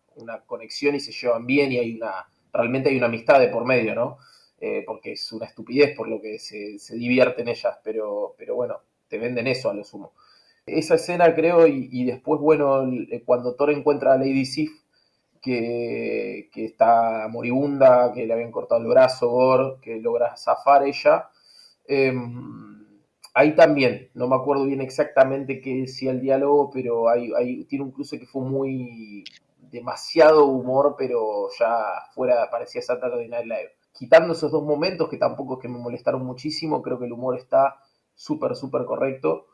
conexión y se llevan bien y hay una, realmente hay una amistad de por medio, ¿no? Eh, porque es una estupidez por lo que se, divierten ellas, pero, pero bueno, te venden eso a lo sumo. Esa escena creo, y, después, bueno, cuando Thor encuentra a Lady Sif, que, está moribunda, que le habían cortado el brazo, Gore, que logra zafar ella. Em, ahí también, no me acuerdo bien exactamente qué decía el diálogo, pero hay, tiene un cruce que fue muy demasiado humor, pero ya fuera, parecía Saturday Night Live. Quitando esos dos momentos que tampoco es que me molestaron muchísimo, creo que el humor está súper, súper correcto,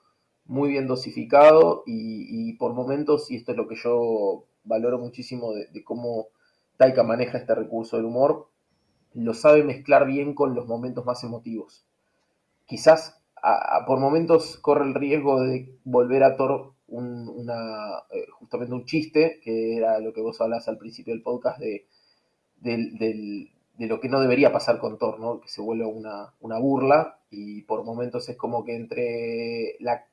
muy bien dosificado y, por momentos, y esto es lo que yo valoro muchísimo de, cómo Taika maneja este recurso del humor, lo sabe mezclar bien con los momentos más emotivos. Quizás por momentos corre el riesgo de volver a Thor una, eh, justamente un chiste, que era lo que vos hablas al principio del podcast de, de, lo que no debería pasar con Thor, ¿no? que se vuelve una, una burla y por momentos es como que entre la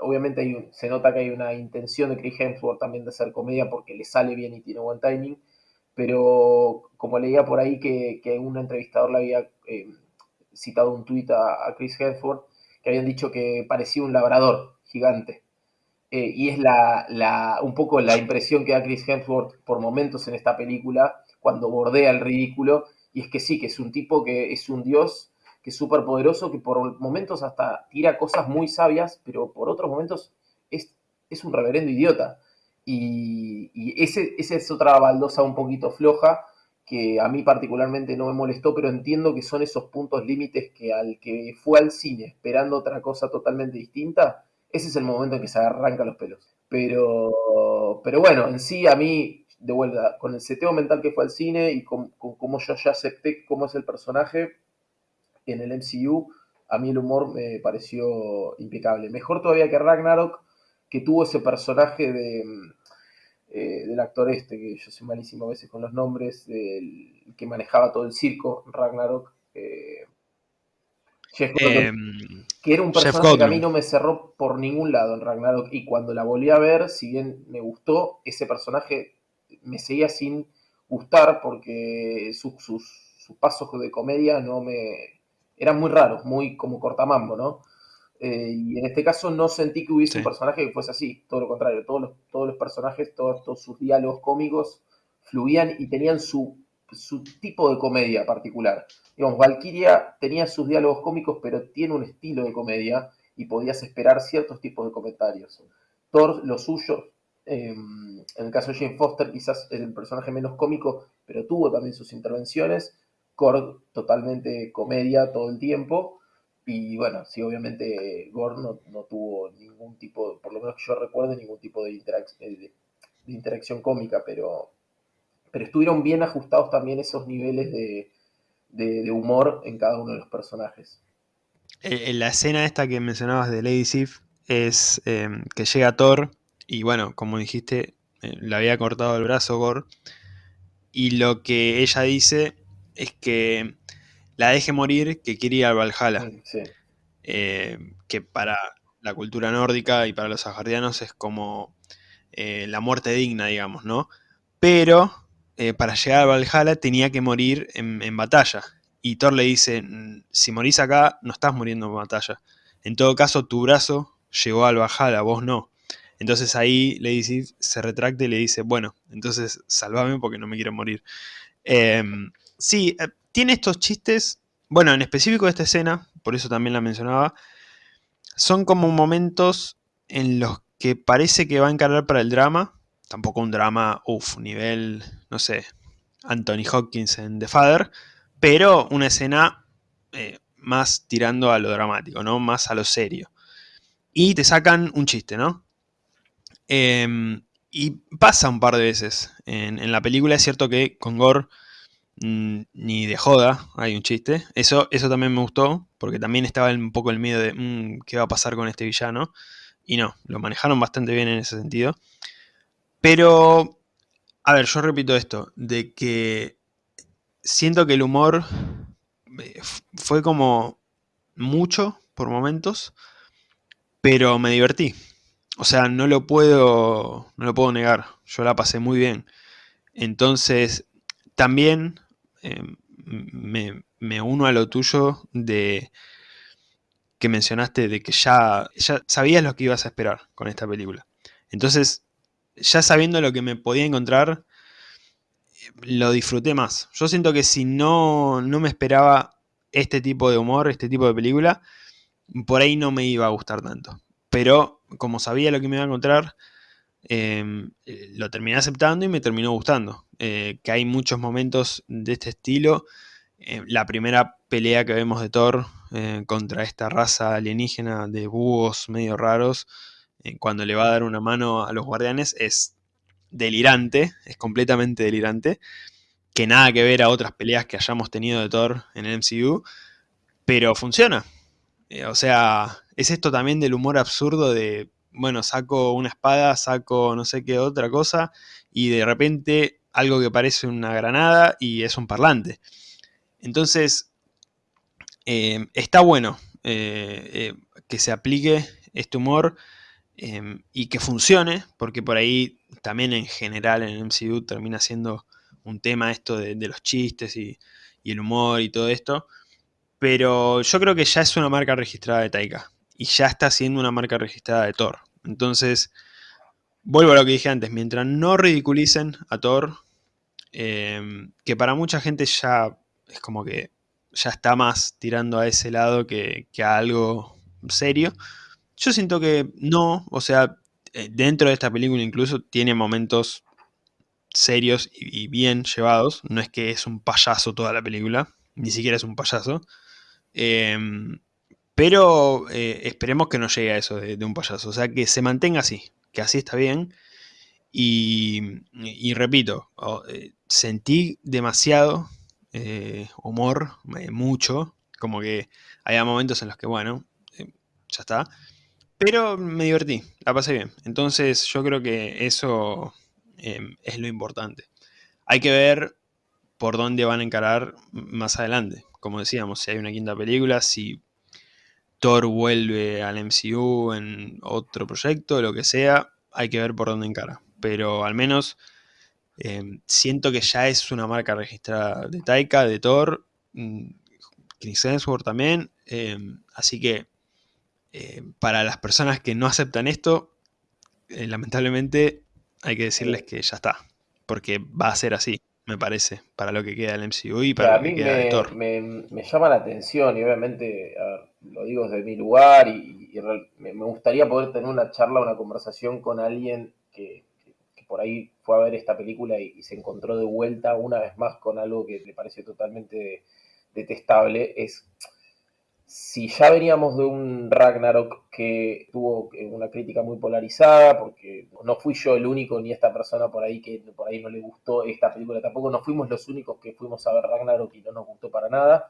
obviamente se nota que hay una intención de Chris Hemsworth también de hacer comedia porque le sale bien y tiene buen timing, pero como leía por ahí que, que un entrevistador le había eh, citado un tuit a, Chris Hemsworth, que habían dicho que parecía un labrador gigante. Eh, y es la, un poco la impresión que da Chris Hemsworth por momentos en esta película, cuando bordea el ridículo, y es que sí, que es un tipo que es un dios que es súper poderoso, que por momentos hasta tira cosas muy sabias, pero por otros momentos es, es un reverendo idiota. Y, y ese, esa es otra baldosa un poquito floja, que a mí particularmente no me molestó, pero entiendo que son esos puntos límites que al que fue al cine esperando otra cosa totalmente distinta, ese es el momento en que se arranca los pelos. Pero, pero bueno, en sí a mí, de vuelta, con el seteo mental que fue al cine y con, con cómo yo ya acepté cómo es el personaje, en el MCU, a mí el humor me pareció impecable. Mejor todavía que Ragnarok, que tuvo ese personaje de, eh, del actor este, que yo soy malísimo a veces con los nombres, del, que manejaba todo el circo, Ragnarok. Eh, em, que era un personaje que a mí no me cerró por ningún lado en Ragnarok. Y cuando la volví a ver, si bien me gustó, ese personaje me seguía sin gustar porque sus, sus, sus pasos de comedia no me, eran muy raros, muy como cortamambo, ¿no? Eh, y en este caso no sentí que hubiese un personaje que fuese así, todo lo contrario, todos los, todos los personajes, todos, sus diálogos cómicos fluían y tenían su, su tipo de comedia particular. Digamos, Valkyria tenía sus diálogos cómicos, pero tiene un estilo de comedia y podías esperar ciertos tipos de comentarios. Thor, lo suyo, em, en el caso de Jane Foster, quizás el personaje menos cómico, pero tuvo también sus intervenciones Gore totalmente comedia todo el tiempo. Y bueno, sí, obviamente Gore no, tuvo ningún tipo, por lo menos que yo recuerde, ningún tipo de, de, interacción cómica, pero, pero estuvieron bien ajustados también esos niveles de, humor en cada uno de los personajes. En la escena esta que mencionabas de Lady Sif es em, que llega Thor y bueno, como dijiste, eh, le había cortado el brazo Gore y lo que ella dice es que la deje morir, que quiere ir al Valhalla. Mm, eh, que para la cultura nórdica y para los asgardianos es como eh, la muerte digna, digamos, ¿no? Pero eh, para llegar al Valhalla tenía que morir en, batalla. Y Thor le dice, mm, si morís acá, no estás muriendo en batalla. En todo caso, tu brazo llegó al Valhalla, vos no. Entonces ahí Lady se retracta y le dice, bueno, entonces salvame porque no me quiero morir. Em, Sí, eh, tiene estos chistes, bueno, en específico esta escena, por eso también la mencionaba, son como momentos en los que parece que va a encarar para el drama. Tampoco un drama, uff, nivel, no sé, Anthony Hopkins en The Father. Pero una escena eh, más tirando a lo dramático, ¿no? Más a lo serio. Y te sacan un chiste, ¿no? Em, y pasa un par de veces. En, la película es cierto que con Gore mm, ni de joda hay un chiste. Eso, eso también me gustó, porque también estaba un poco el miedo de mm, qué va a pasar con este villano. Y no, lo manejaron bastante bien en ese sentido. Pero, a ver, yo repito esto, de que siento que el humor eh, fue como mucho por momentos, pero me divertí. O sea, no lo puedo, no lo puedo negar. Yo la pasé muy bien. Entonces, también em, me, uno a lo tuyo de que mencionaste de que ya, ya sabías lo que ibas a esperar con esta película. Entonces, ya sabiendo lo que me podía encontrar, lo disfruté más. Yo siento que si no, no me esperaba este tipo de humor, este tipo de película, por ahí no me iba a gustar tanto. Pero como sabía lo que me iba a encontrar, em, lo terminé aceptando y me terminó gustando. Eh, que hay muchos momentos de este estilo. Eh, la primera pelea que vemos de Thor eh, contra esta raza alienígena de búhos medio raros, cuando le va a dar una mano a los guardianes, es delirante, es completamente delirante, que nada que ver a otras peleas que hayamos tenido de Thor en el MCU, pero funciona. O sea, es esto también del humor absurdo de, bueno, saco una espada, saco no sé qué otra cosa, y de repente algo que parece una granada y es un parlante. Entonces, eh, está bueno eh, que se aplique este humor y que funcione, porque por ahí también en general en el MCU termina siendo un tema esto de, los chistes y, el humor y todo esto, pero yo creo que ya es una marca registrada de Taika y ya está siendo una marca registrada de Thor. Entonces, vuelvo a lo que dije antes, mientras no ridiculicen a Thor, em, que para mucha gente ya es como que ya está más tirando a ese lado que, a algo serio, yo siento que no, o sea, eh, dentro de esta película incluso tiene momentos serios y, bien llevados. No es que es un payaso toda la película, ni siquiera es un payaso. Em, pero eh, esperemos que no llegue a eso de, un payaso. O sea, que se mantenga así, que así está bien. Y, repito, eh, sentí demasiado humor, mucho. Como que había momentos en los que, bueno, ya está. Pero me divertí, la pasé bien. Entonces yo creo que eso em, es lo importante. Hay que ver por dónde van a encarar más adelante. Como decíamos, si hay una quinta película, si Thor vuelve al MCU en otro proyecto, lo que sea, hay que ver por dónde encara. Pero al menos em, siento que ya es una marca registrada de Taika, de Thor, mm, Chris Hemsworth también. Em, así que eh, para las personas que no aceptan esto, eh, lamentablemente hay que decirles que ya está, porque va a ser así, me parece, para lo que queda del MCU y para lo que queda de Thor. Me, llama la atención y obviamente, lo digo desde mi lugar y, me, gustaría poder tener una charla, una conversación con alguien que, por ahí fue a ver esta película y, se encontró de vuelta una vez más con algo que le parece totalmente detestable. Es si ya veníamos de un Ragnarok que tuvo una crítica muy polarizada, porque no fui yo el único ni esta persona por ahí que por ahí no le gustó esta película tampoco, no fuimos los únicos que fuimos a ver Ragnarok y no nos gustó para nada.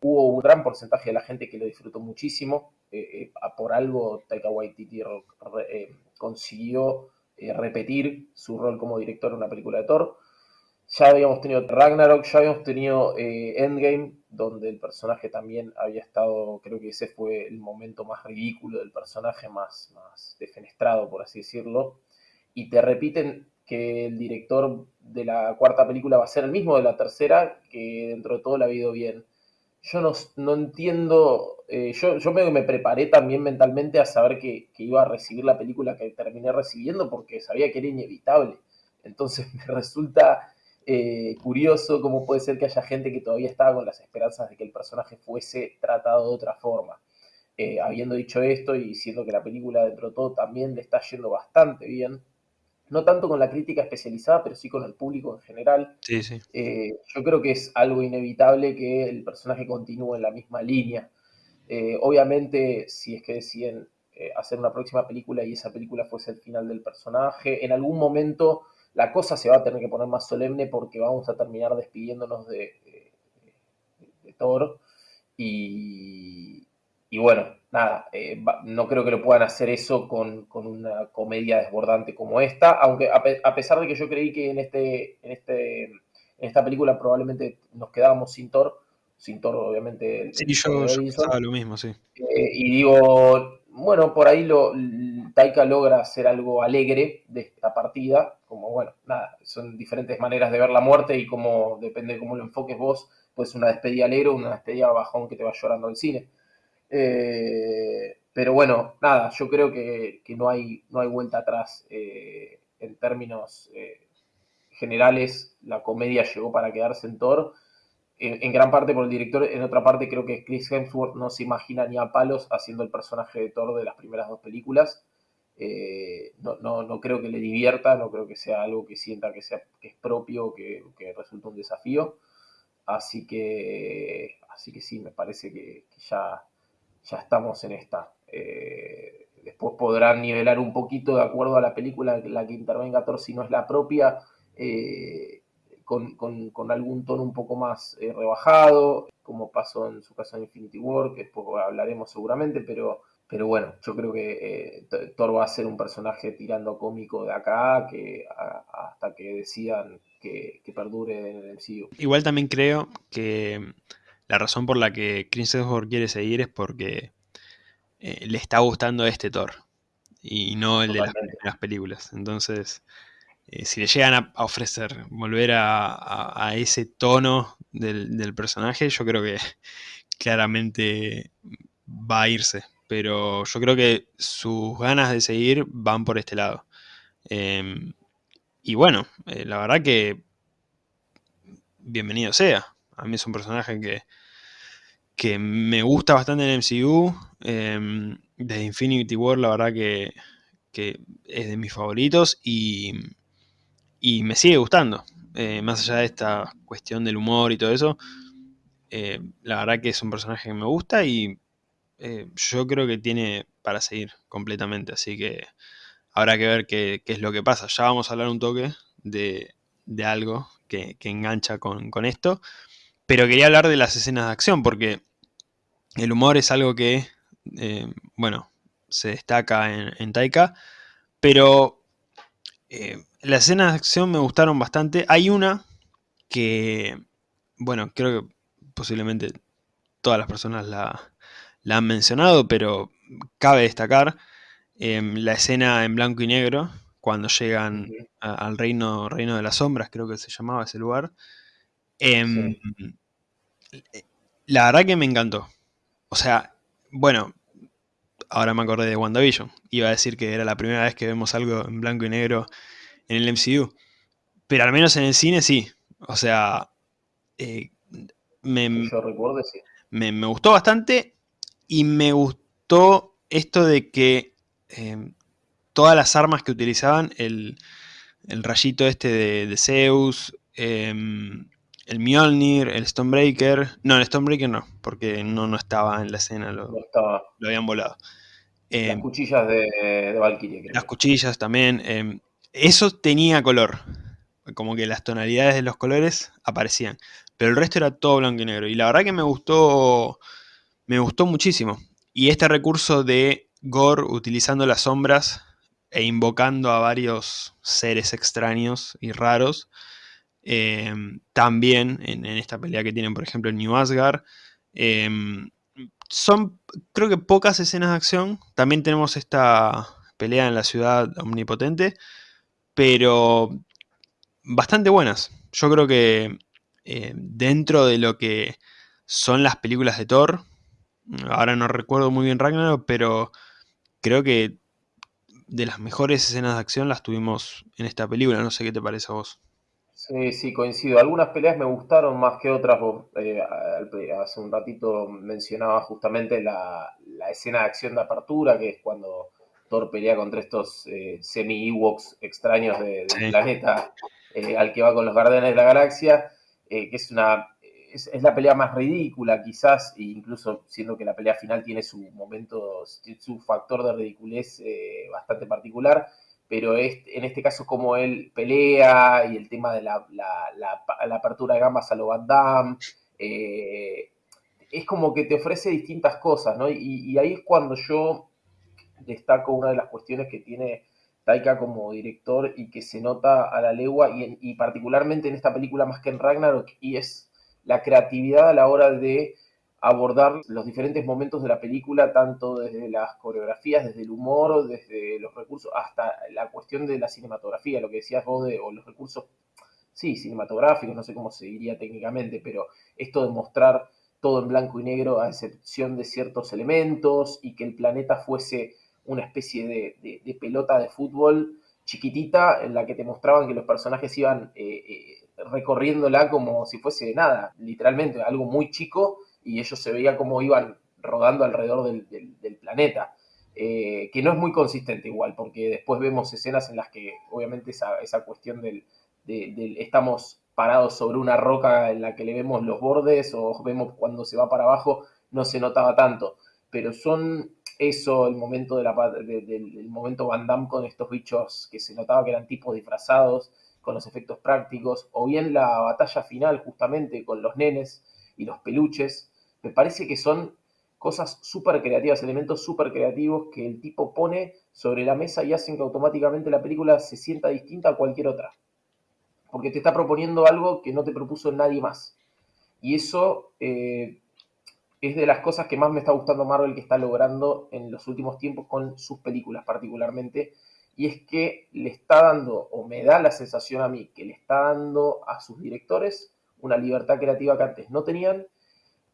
Hubo un gran porcentaje de la gente que lo disfrutó muchísimo. Eh, eh, por algo Taika Waititi eh, consiguió repetir su rol como director en una película de Thor. Ya habíamos tenido Ragnarok, ya habíamos tenido eh, Endgame, donde el personaje también había estado, creo que ese fue el momento más ridículo del personaje, más, más defenestrado, por así decirlo. Y te repiten que el director de la cuarta película va a ser el mismo de la tercera, que dentro de todo la ha ido bien. Yo no, entiendo, eh, yo, yo me, me, preparé también mentalmente a saber que, que iba a recibir la película que terminé recibiendo porque sabía que era inevitable. Entonces *laughs* me resulta eh, curioso cómo puede ser que haya gente que todavía estaba con las esperanzas de que el personaje fuese tratado de otra forma. eh, habiendo dicho esto y siendo que la película dentro de todo también le está yendo bastante bien, no tanto con la crítica especializada, pero sí con el público en general. Sí, sí. Eh, yo creo que es algo inevitable que el personaje continúe en la misma línea. Obviamente, si es que deciden hacer una próxima película y esa película fuese el final del personaje, en algún momento la cosa se va a tener que poner más solemne porque vamos a terminar despidiéndonos de, de Thor. Y, y bueno, nada, eh, no creo que lo puedan hacer eso con, una comedia desbordante como esta, aunque a, pesar de que yo creí que en, este, en, este, en esta película probablemente nos quedábamos sin Thor, sin Thor obviamente. Sí, yo, pensaba lo mismo, sí. Eh, y digo, bueno, por ahí lo, Taika logra hacer algo alegre de esta partida, como bueno, nada, son diferentes maneras de ver la muerte y como depende de cómo lo enfoques vos, pues una despedida alegre o una despedida bajón que te va llorando al cine. Eh, pero bueno, nada, yo creo que, no, hay, no hay vuelta atrás eh, en términos eh, generales. La comedia llegó para quedarse en Thor. En, gran parte por el director, en otra parte creo que Chris Hemsworth no se imagina ni a palos haciendo el personaje de Thor de las primeras dos películas. No, creo que le divierta, no creo que sea algo que sienta que, sea, que es propio, que, que resulta un desafío. Así que, así que sí, me parece que ya, ya estamos en esta. Eh, después podrán nivelar un poquito de acuerdo a la película en la que intervenga Thor si no es la propia, eh, con, algún tono un poco más eh, rebajado, como pasó en su caso en Infinity War, que después hablaremos seguramente, pero, pero bueno, yo creo que Thor va a ser un personaje tirando cómico de acá, que hasta que decidan que, que, perdure en el MCU. Igual también creo que la razón por la que Chris Hemsworth quiere seguir es porque eh, le está gustando este Thor y no el de las películas. Entonces, eh, si le llegan a, ofrecer volver a, ese tono del, personaje, yo creo que *laughs* claramente va a irse. Pero yo creo que sus ganas de seguir van por este lado. Em, y bueno, eh, la verdad que bienvenido sea. A mí es un personaje que, que me gusta bastante en MCU. Eh, de Infinity War, la verdad que, es de mis favoritos y, y me sigue gustando. Eh, más allá de esta cuestión del humor y todo eso, eh, la verdad que es un personaje que me gusta y eh, yo creo que tiene para seguir completamente. Así que habrá que ver qué, es lo que pasa. Ya vamos a hablar un toque de, algo que, engancha con, con, esto. Pero quería hablar de las escenas de acción porque el humor es algo que, eh, bueno, se destaca en, Taika, pero eh, las escenas de acción me gustaron bastante. Hay una que, bueno, creo que posiblemente todas las personas la, han mencionado, pero cabe destacar em, la escena en blanco y negro, cuando llegan al reino, reino de las sombras, creo que se llamaba ese lugar. Em, la verdad que me encantó. O sea, bueno, ahora me acordé de WandaVision. Iba a decir que era la primera vez que vemos algo en blanco y negro en el MCU. Pero al menos en el cine sí. O sea, eh, me, me, gustó bastante y me gustó esto de que eh, todas las armas que utilizaban, el, rayito este de, Zeus, em, el Mjolnir, el Stonebreaker. No, el Stonebreaker no, porque no, no estaba en la escena, lo, lo habían volado. las em, cuchillas de, de Valkyrie, Las cuchillas también. Em, eso tenía color. Como que las tonalidades de los colores aparecían. Pero el resto era todo blanco y negro. Y la verdad que me gustó. Me gustó muchísimo. Y este recurso de Gore utilizando las sombras e invocando a varios seres extraños y raros Em, también en, esta pelea que tienen, por ejemplo, en New Asgard. Em, son, creo que, pocas escenas de acción. También tenemos esta pelea en la ciudad omnipotente. Pero bastante buenas. Yo creo que eh, dentro de lo que son las películas de Thor, ahora no recuerdo muy bien Ragnarok, pero creo que de las mejores escenas de acción las tuvimos en esta película. No sé qué te parece a vos. Sí, sí, coincido. Algunas peleas me gustaron más que otras. Eh, hace un ratito mencionaba justamente la, la escena de acción de apertura, que es cuando Thor pelea contra estos eh, semi-Ewoks extraños del planeta eh, al que va con los Guardianes de la Galaxia, que es una es, la pelea más ridícula, quizás, e incluso siendo que la pelea final tiene su momento, su factor de ridiculez bastante particular, pero en este caso como él pelea y el tema de la, apertura de gambas a lo Van Damme, eh, es como que te ofrece distintas cosas, ¿no? Y, ahí es cuando yo destaco una de las cuestiones que tiene Taika como director y que se nota a la legua, y particularmente en esta película más que en Ragnarok, y es la creatividad a la hora de abordar los diferentes momentos de la película, tanto desde las coreografías, desde el humor, desde los recursos, hasta la cuestión de la cinematografía, lo que decías vos, de, o los recursos, sí, cinematográficos, no sé cómo se diría técnicamente, pero esto de mostrar todo en blanco y negro a excepción de ciertos elementos y que el planeta fuese una especie de, pelota de fútbol chiquitita en la que te mostraban que los personajes iban eh, eh, recorriéndola como si fuese nada, literalmente algo muy chico y ellos se veía como iban rodando alrededor del, planeta. Eh, que no es muy consistente igual, porque después vemos escenas en las que obviamente esa, esa cuestión del, estamos parados sobre una roca en la que le vemos los bordes o vemos cuando se va para abajo, no se notaba tanto. Pero son eso, el momento, de la, del momento Van Damme con estos bichos que se notaba que eran tipos disfrazados, con los efectos prácticos, o bien la batalla final justamente con los nenes y los peluches, me parece que son cosas súper creativas, elementos súper creativos que el tipo pone sobre la mesa y hacen que automáticamente la película se sienta distinta a cualquier otra. Porque te está proponiendo algo que no te propuso nadie más. Y eso eh, es de las cosas que más me está gustando Marvel que está logrando en los últimos tiempos con sus películas particularmente. Y es que le está dando, o me da la sensación a mí, que le está dando a sus directores una libertad creativa que antes no tenían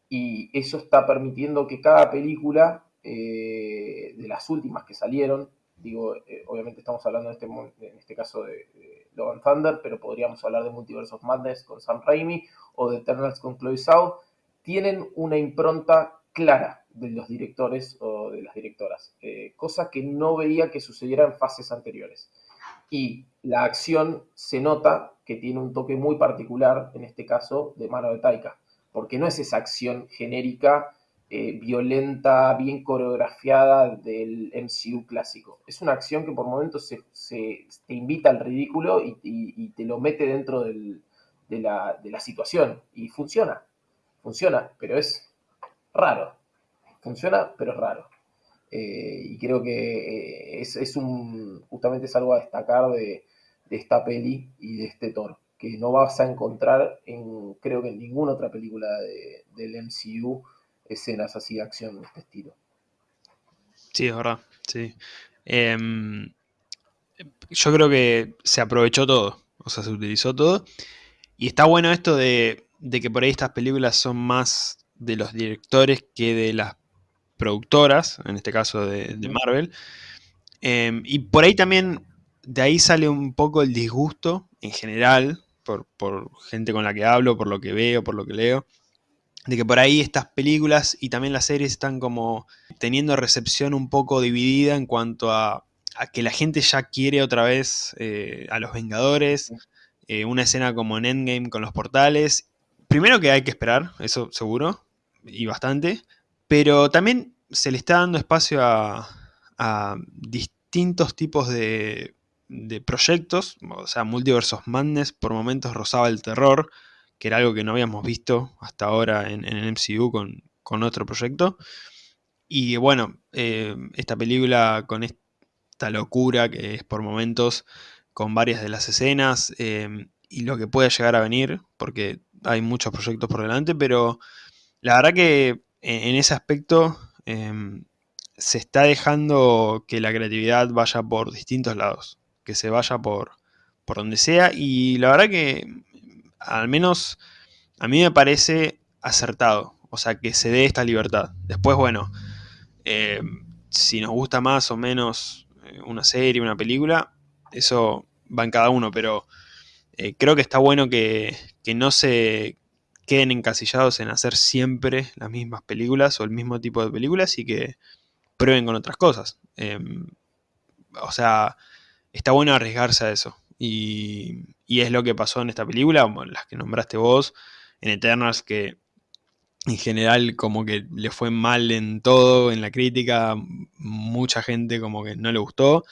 y eso está permitiendo que cada película eh, de las últimas que salieron, digo, eh, obviamente estamos hablando en este, este caso de, de Logan Thunder, pero podríamos hablar de Multiverse of Madness con Sam Raimi o de Eternals con Chloe Zhao, tienen una impronta clara de los directores o de las directoras, eh, cosa que no veía que sucediera en fases anteriores. Y la acción se nota que tiene un toque muy particular, en este caso, de mano de Taika porque no es esa acción genérica, eh, violenta, bien coreografiada del MCU clásico. Es una acción que por momentos se, te invita al ridículo y, te lo mete dentro de, la, situación. Y funciona, funciona, pero es raro. Funciona, pero es raro. Eh, y creo que eh, es, un, justamente es algo a destacar de, de esta peli y de este Thor que no vas a encontrar en, creo que en ninguna otra película del MCU, escenas así de acción de este estilo. Sí, es verdad, sí. Em, yo creo que se aprovechó todo, o sea, se utilizó todo. Y está bueno esto de, que por ahí estas películas son más de los directores que de las productoras, en este caso de, Marvel. Em, y por ahí también, de ahí sale un poco el disgusto en general por, gente con la que hablo, por lo que veo, por lo que leo, de que por ahí estas películas y también las series están como teniendo recepción un poco dividida en cuanto a, que la gente ya quiere otra vez eh, a los Vengadores, eh, una escena como en Endgame con los portales. Primero que hay que esperar, eso seguro, y bastante, pero también se le está dando espacio a distintos tipos de proyectos, o sea, Multiverse of Madness por momentos rozaba el terror, que era algo que no habíamos visto hasta ahora en, el MCU con, otro proyecto. Y bueno, eh, esta película con esta locura que es por momentos, con varias de las escenas eh, y lo que puede llegar a venir, porque hay muchos proyectos por delante, pero la verdad que en, ese aspecto eh, se está dejando que la creatividad vaya por distintos lados que se vaya por, por donde sea. Y la verdad que al menos a mí me parece acertado. O sea, que se dé esta libertad. Después, bueno, eh, si nos gusta más o menos eh, una serie, una película, eso va en cada uno, pero eh, creo que está bueno que, no se queden encasillados en hacer siempre las mismas películas o el mismo tipo de películas y que prueben con otras cosas. Em, o sea, está bueno arriesgarse a eso. Y, es lo que pasó en esta película, las que nombraste vos, en Eternals, que en general como que le fue mal en todo, en la crítica, mucha gente como que no le gustó.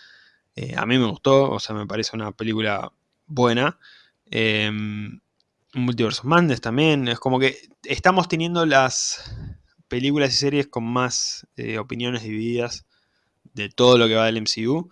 Eh, a mí me gustó, o sea, me parece una película buena. Eh, Multiverse of también, es como que estamos teniendo las películas y series con más eh, opiniones divididas de todo lo que va del MCU,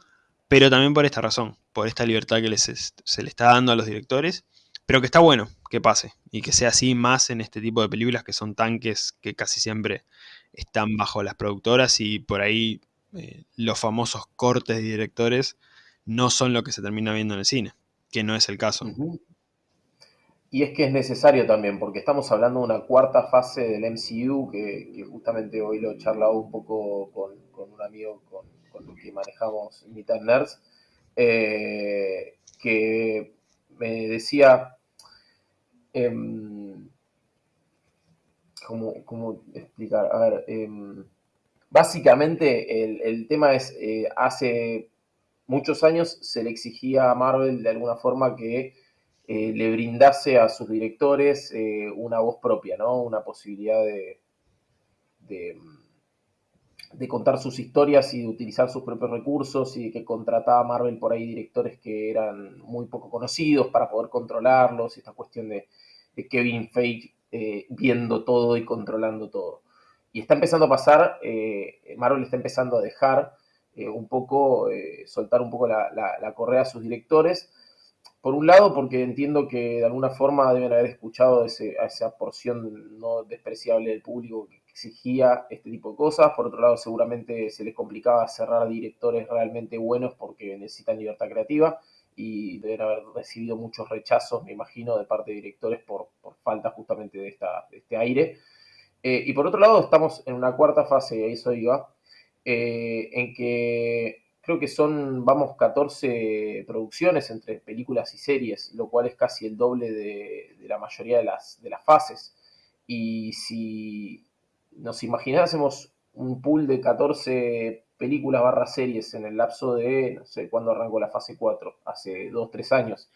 pero también por esta razón, por esta libertad que les, se le está dando a los directores, pero que está bueno que pase y que sea así más en este tipo de películas que son tanques que casi siempre están bajo las productoras y por ahí eh, los famosos cortes de directores no son lo que se termina viendo en el cine, que no es el caso. Y es que es necesario también, porque estamos hablando de una cuarta fase del MCU, que, justamente hoy lo he charlado un poco con, un amigo con, el que manejamos Mitad Nerds, eh, que me decía, em, ¿cómo, explicar? A ver, em, básicamente el, el, tema es, eh, hace muchos años se le exigía a Marvel de alguna forma que eh, le brindase a sus directores eh, una voz propia, ¿no? Una posibilidad de, de, contar sus historias y de utilizar sus propios recursos y que contrataba a Marvel por ahí directores que eran muy poco conocidos para poder controlarlos, esta cuestión de, Kevin Feige eh, viendo todo y controlando todo. Y está empezando a pasar, Marvel está empezando a dejar un poco, soltar un poco la, la correa a sus directores, por un lado, porque entiendo que de alguna forma deben haber escuchado a esa porción no despreciable del público que exigía este tipo de cosas. Por otro lado, seguramente se les complicaba cerrar directores realmente buenos porque necesitan libertad creativa y deben haber recibido muchos rechazos, me imagino, de parte de directores por, falta justamente de, esta, este aire. Eh, y por otro lado, estamos en una cuarta fase, y ahí eso iba, eh, en que creo que son, vamos, 14 producciones entre películas y series, lo cual es casi el doble de, la mayoría de las, de las fases. Y si nos imaginásemos un pool de 14 películas barra series en el lapso de, no sé, cuándo arrancó la fase 4, hace 2, 3 años,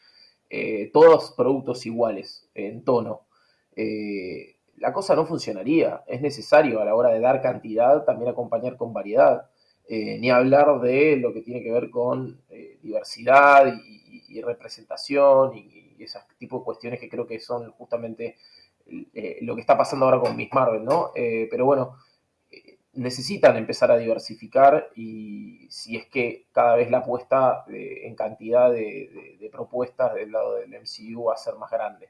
eh, todos productos iguales en tono, eh, la cosa no funcionaría. Es necesario a la hora de dar cantidad también acompañar con variedad. Eh, ni hablar de lo que tiene que ver con eh, diversidad y, representación y, ese tipo de cuestiones que creo que son justamente eh, lo que está pasando ahora con Miss Marvel, ¿no? pero bueno, necesitan empezar a diversificar y si es que cada vez la apuesta en cantidad de, propuestas del lado del MCU va a ser más grande.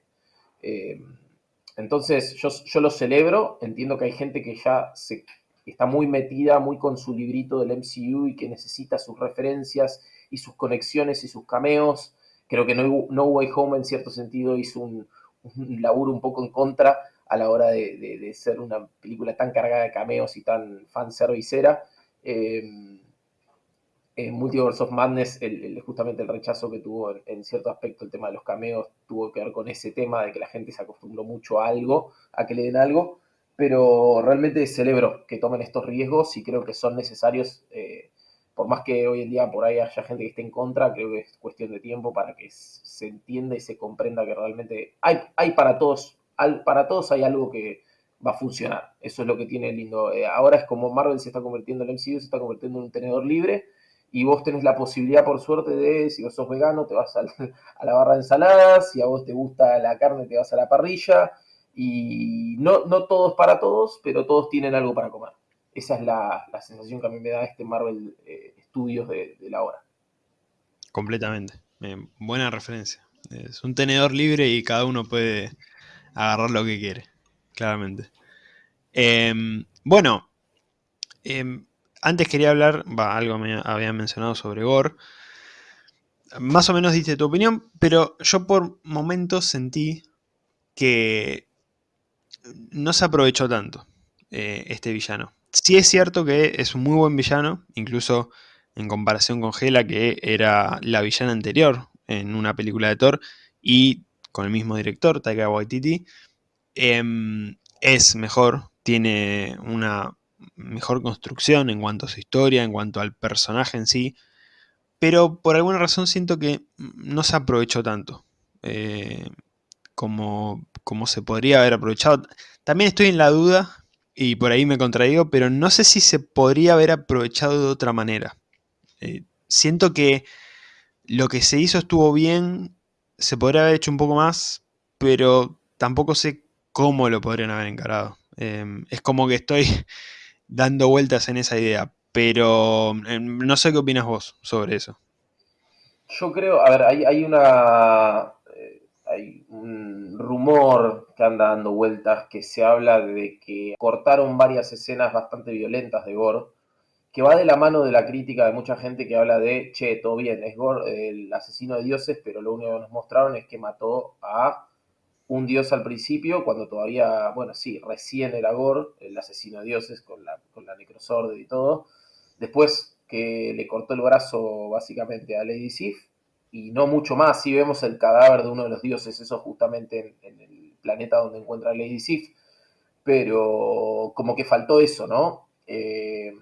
entonces, yo, yo lo celebro, entiendo que hay gente que ya se está muy metida, muy con su librito del MCU y que necesita sus referencias y sus conexiones y sus cameos. Creo que No, Way Home en cierto sentido hizo un, laburo un poco en contra a la hora de, ser una película tan cargada de cameos y tan fanservicera. Eh, en Multiverse of Madness, justamente el rechazo que tuvo en, en, cierto aspecto el tema de los cameos tuvo que ver con ese tema de que la gente se acostumbró mucho a algo, a que le den algo, pero realmente celebro que tomen estos riesgos y creo que son necesarios, eh, por más que hoy en día por ahí haya gente que esté en contra, creo que es cuestión de tiempo para que se entienda y se comprenda que realmente hay, hay para todos, para todos hay algo que va a funcionar, eso es lo que tiene lindo. Eh, ahora es como Marvel se está convirtiendo en el MCU, se está convirtiendo en un tenedor libre, y vos tenés la posibilidad, por suerte, de, si vos sos vegano, te vas a, *laughs* a la barra de ensaladas, si a vos te gusta la carne, te vas a la parrilla, y no, no todos para todos, pero todos tienen algo para comer. Esa es la, sensación que a mí me da este Marvel eh, Studios de, la hora. Completamente. Eh, buena referencia. Es un tenedor libre y cada uno puede agarrar lo que quiere, claramente. Em, bueno, em, antes quería hablar, algo me había mencionado sobre Gore. Más o menos diste tu opinión, pero yo por momentos sentí que no se aprovechó tanto eh, este villano. Sí es cierto que es un muy buen villano, incluso en comparación con Hela, que era la villana anterior en una película de Thor, y con el mismo director, Taika Waititi. em, es mejor, tiene una mejor construcción en cuanto a su historia, en cuanto al personaje en sí, pero por alguna razón siento que no se aprovechó tanto eh, como, como se podría haber aprovechado. También estoy en la duda, y por ahí me contradigo, pero no sé si se podría haber aprovechado de otra manera. Eh, siento que lo que se hizo estuvo bien, se podría haber hecho un poco más, pero tampoco sé cómo lo podrían haber encarado. Em, es como que estoy *laughs* dando vueltas en esa idea, pero em, no sé qué opinas vos sobre eso. Yo creo, a ver, hay, una. Hay un rumor que anda dando vueltas que se habla de que cortaron varias escenas bastante violentas de Gore, que va de la mano de la crítica de mucha gente que habla de, che, todo bien, es Gore el asesino de dioses, pero lo único que nos mostraron es que mató a un dios al principio, cuando todavía, bueno, sí, recién era Gore, el asesino de dioses con la, con la y todo. Después que le cortó el brazo básicamente a Lady Sif, y no mucho más, si vemos el cadáver de uno de los dioses, eso justamente en, el planeta donde encuentra Lady Sif, pero como que faltó eso, ¿no? Eh,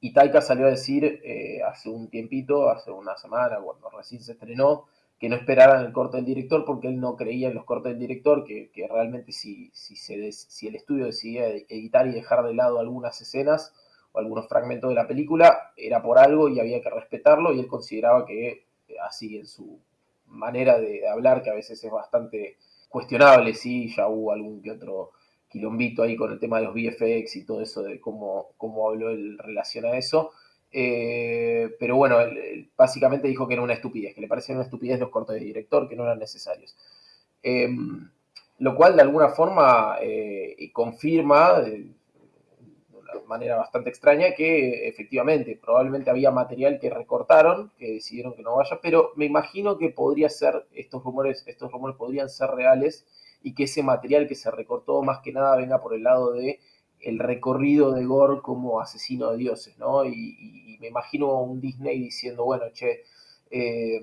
y Taika salió a decir eh, hace un tiempito, hace una semana, cuando recién se estrenó, que no esperaran el corte del director porque él no creía en los cortes del director, que, realmente si, si, si el estudio decidía editar y dejar de lado algunas escenas o algunos fragmentos de la película, era por algo y había que respetarlo y él consideraba que así en su manera de hablar, que a veces es bastante cuestionable, sí, ya hubo algún que otro quilombito ahí con el tema de los VFX y todo eso de cómo, cómo habló en relación a eso, eh, pero bueno, básicamente dijo que era una estupidez, que le parecían una estupidez los cortes de director, que no eran necesarios. Em, lo cual de alguna forma eh, confirma, manera bastante extraña, que efectivamente probablemente había material que recortaron, que decidieron que no vaya, pero me imagino que podría ser, estos rumores, estos rumores podrían ser reales y que ese material que se recortó más que nada venga por el lado de el recorrido de Gore como asesino de dioses, ¿no? Y, me imagino un Disney diciendo, bueno, che, eh,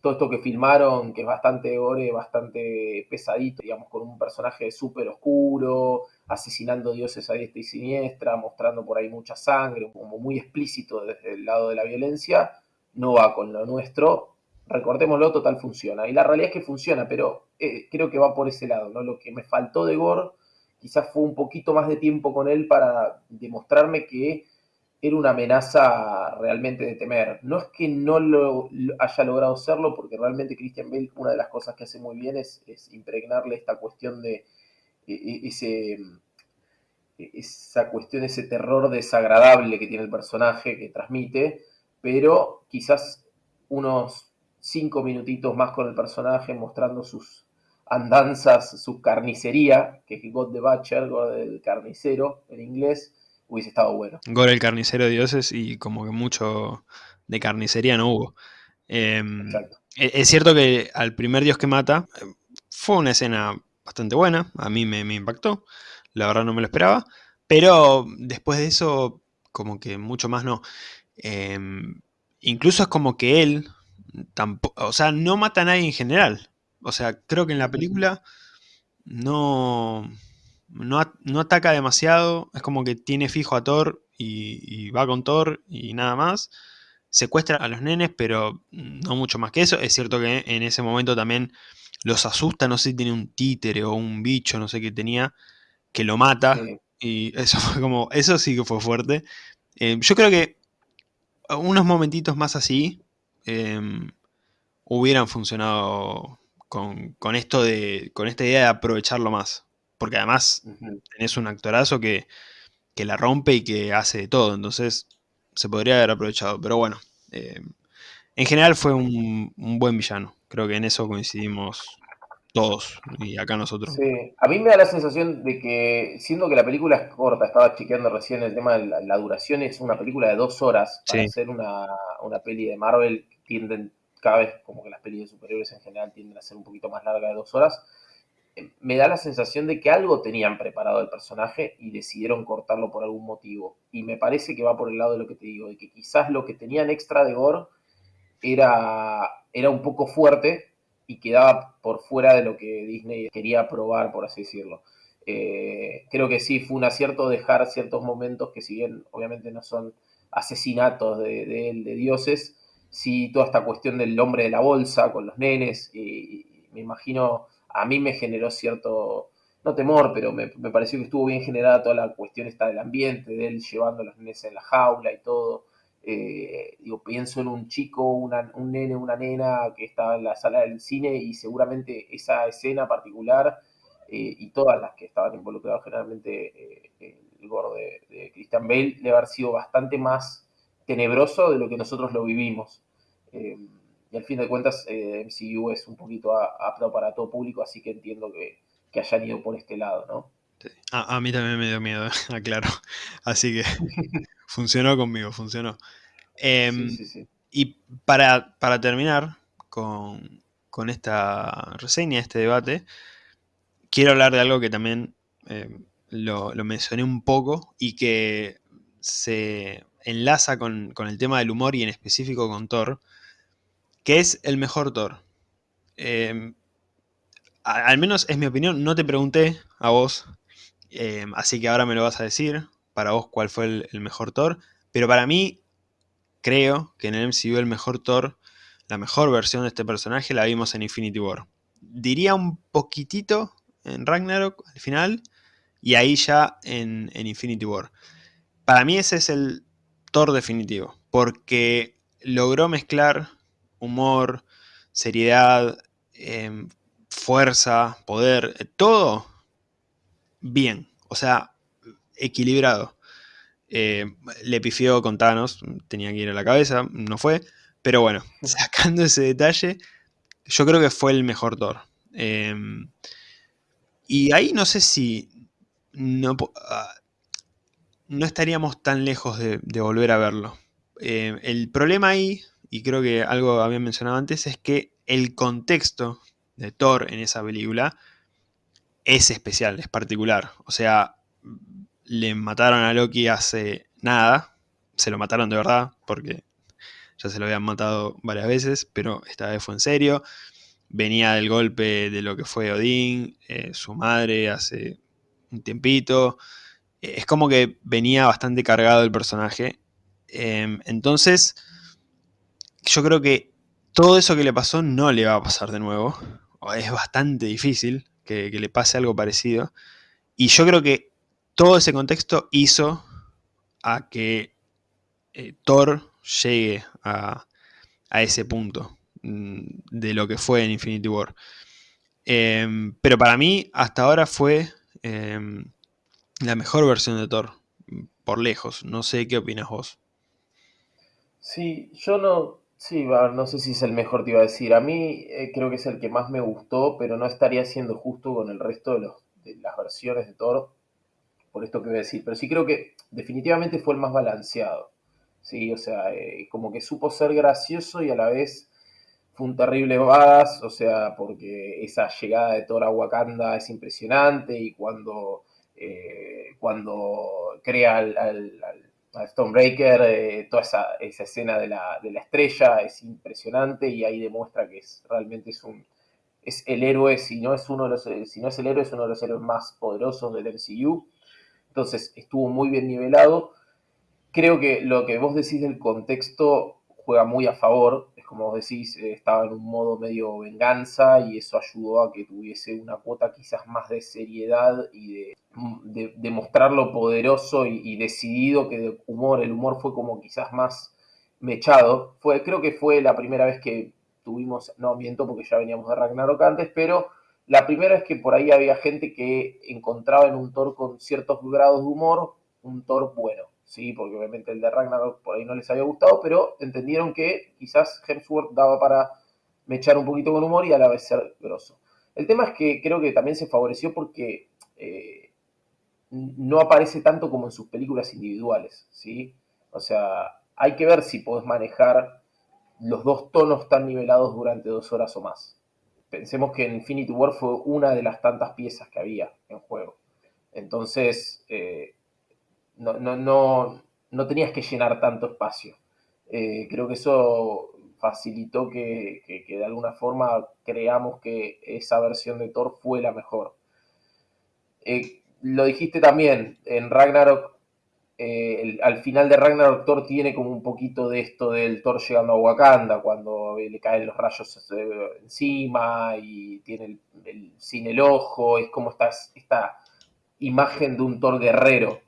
todo esto que filmaron, que es bastante Gore, bastante pesadito, digamos, con un personaje súper oscuro, asesinando dioses a diestra y siniestra, mostrando por ahí mucha sangre, como muy explícito desde el lado de la violencia, no va con lo nuestro. Recordémoslo, total funciona. Y la realidad es que funciona, pero eh, creo que va por ese lado, ¿no? Lo que me faltó de Gore quizás fue un poquito más de tiempo con él para demostrarme que era una amenaza realmente de temer. No es que no lo, haya logrado serlo, porque realmente Christian Bale, una de las cosas que hace muy bien es, impregnarle esta cuestión de ese, esa cuestión, ese terror desagradable que tiene el personaje, que transmite, pero quizás unos cinco minutitos más con el personaje mostrando sus, andanzas, su carnicería, que es God the Butcher, God el carnicero en inglés, hubiese estado bueno. Gore el carnicero de dioses y como que mucho de carnicería no hubo. Em, e-, es cierto que al primer dios que mata fue una escena bastante buena, a mí me, impactó, la verdad no me lo esperaba, pero después de eso como que mucho más no. Em, incluso es como que él, tampoco, o sea, no mata a nadie en general. O sea, creo que en la película no, no, ataca demasiado. Es como que tiene fijo a Thor y, va con Thor y nada más. Secuestra a los nenes, pero no mucho más que eso. Es cierto que en ese momento también los asusta. No sé si tiene un títere o un bicho, no sé qué tenía, que lo mata. Y eso *laughs* fue como. Eso sí que fue fuerte. Eh, yo creo que unos momentitos más así em, hubieran funcionado con, esto de, con esta idea de aprovecharlo más. Porque además tenés un actorazo que, la rompe y que hace de todo, entonces se podría haber aprovechado. Pero bueno, eh, en general fue un, buen villano. Creo que en eso coincidimos todos y acá nosotros. Sí, a mí me da la sensación de que, siendo que la película es corta, estaba chequeando recién el tema de la, duración, es una película de dos horas. Para sí. ser una, una peli de Marvel, tienden cada vez como que las pelis de superiores en general tienden a ser un poquito más largas de dos horas, eh, me da la sensación de que algo tenían preparado el personaje y decidieron cortarlo por algún motivo. Y me parece que va por el lado de lo que te digo, de que quizás lo que tenían extra de gore era, era un poco fuerte y quedaba por fuera de lo que Disney quería probar, por así decirlo. Eh, creo que sí, fue un acierto dejar ciertos momentos que si bien obviamente no son asesinatos de, de, dioses, sí toda esta cuestión del hombre de la bolsa con los nenes, y, me imagino, a mí me generó cierto, no temor, pero me, pareció que estuvo bien generada toda la cuestión esta del ambiente, de él llevando a los nenes en la jaula y todo. Eh, digo, pienso en un chico, un nene, una nena que estaba en la sala del cine y seguramente esa escena particular eh, y todas las que estaban involucradas generalmente eh, el gordo de, Christian Bale debe haber sido bastante más tenebroso de lo que nosotros lo vivimos. y al fin de cuentas, MCU es un poquito apto para todo público, así que entiendo que, que hayan ido por este lado, ¿no? A, mí también me dio miedo, *laughs* aclaro. Así que *laughs* funcionó conmigo, funcionó. Em, y para, terminar con, esta reseña, este debate, quiero hablar de algo que también em, lo, mencioné un poco y que se enlaza con, el tema del humor y en específico con Thor, que es el mejor Thor. Em, al menos es mi opinión, no te pregunté a vos así que ahora me lo vas a decir, para vos cuál fue el, mejor Thor. Pero para mí, creo que en el MCU el mejor Thor, la mejor versión de este personaje la vimos en Infinity War. Diría un poquitito en Ragnarok al final, y ahí ya en, Infinity War. Para mí ese es el Thor definitivo, porque logró mezclar humor, seriedad, em, fuerza, poder, todo bien, o sea, equilibrado. Eh, le pifió con Thanos, tenía que ir a la cabeza, no fue. Pero bueno, *laughs* sacando ese detalle, yo creo que fue el mejor Thor. Em, y ahí no sé si no, ah, no estaríamos tan lejos de, volver a verlo. Em, el problema ahí, y creo que algo había mencionado antes, es que el contexto de Thor en esa película es especial, es particular. O sea, le mataron a Loki hace nada. Se lo mataron de verdad, porque ya se lo habían matado varias veces, pero esta vez fue en serio. Venía del golpe de lo que fue Odín, eh, su madre hace un tiempito. Es como que venía bastante cargado el personaje. Em, entonces, yo creo que todo eso que le pasó no le va a pasar de nuevo. Es bastante difícil que, le pase algo parecido. Y yo creo que todo ese contexto hizo a que eh, Thor llegue a, ese punto mm, de lo que fue en Infinity War. Em, pero para mí, hasta ahora fue em, la mejor versión de Thor, por lejos. No sé qué opinas vos. Sí, yo no, Sí, no sé si es el mejor, te iba a decir. A mí eh, creo que es el que más me gustó, pero no estaría siendo justo con el resto de, las versiones de Thor, por esto que voy a decir. Pero sí creo que definitivamente fue el más balanceado. Sí, o sea, eh, como que supo ser gracioso y a la vez fue un terrible badass, o sea, porque esa llegada de Thor a Wakanda es impresionante y cuando, eh, cuando crea al Stonebreaker, eh, toda esa, escena de la, estrella es impresionante y ahí demuestra que es realmente es un es el héroe, si no es uno de los, si no es el héroe, es uno de los héroes más poderosos del MCU. Entonces estuvo muy bien nivelado. Creo que lo que vos decís del contexto juega muy a favor. Es como vos decís, eh, estaba en un modo medio venganza y eso ayudó a que tuviese una cuota quizás más de seriedad y de de, lo poderoso y, decidido que de humor, el humor fue como quizás más mechado. Fue, creo que fue la primera vez que tuvimos, no miento porque ya veníamos de Ragnarok antes, pero la primera vez que por ahí había gente que encontraba en un Thor con ciertos grados de humor un Thor bueno, ¿sí? Porque obviamente el de Ragnarok por ahí no les había gustado, pero entendieron que quizás Hemsworth daba para mechar un poquito con humor y a la vez ser grosso. El tema es que creo que también se favoreció porque eh, no aparece tanto como en sus películas individuales, ¿sí? O sea, hay que ver si podés manejar los dos tonos tan nivelados durante dos horas o más. Pensemos que Infinity War fue una de las tantas piezas que había en juego. Entonces, eh, no, no, no, tenías que llenar tanto espacio. Eh, creo que eso facilitó que, de alguna forma creamos que esa versión de Thor fue la mejor. Eh, lo dijiste también, en Ragnarok, eh, al final de Ragnarok Thor tiene como un poquito de esto del Thor llegando a Wakanda, cuando le caen los rayos encima y tiene el, sin el ojo, es como esta, esta imagen de un Thor guerrero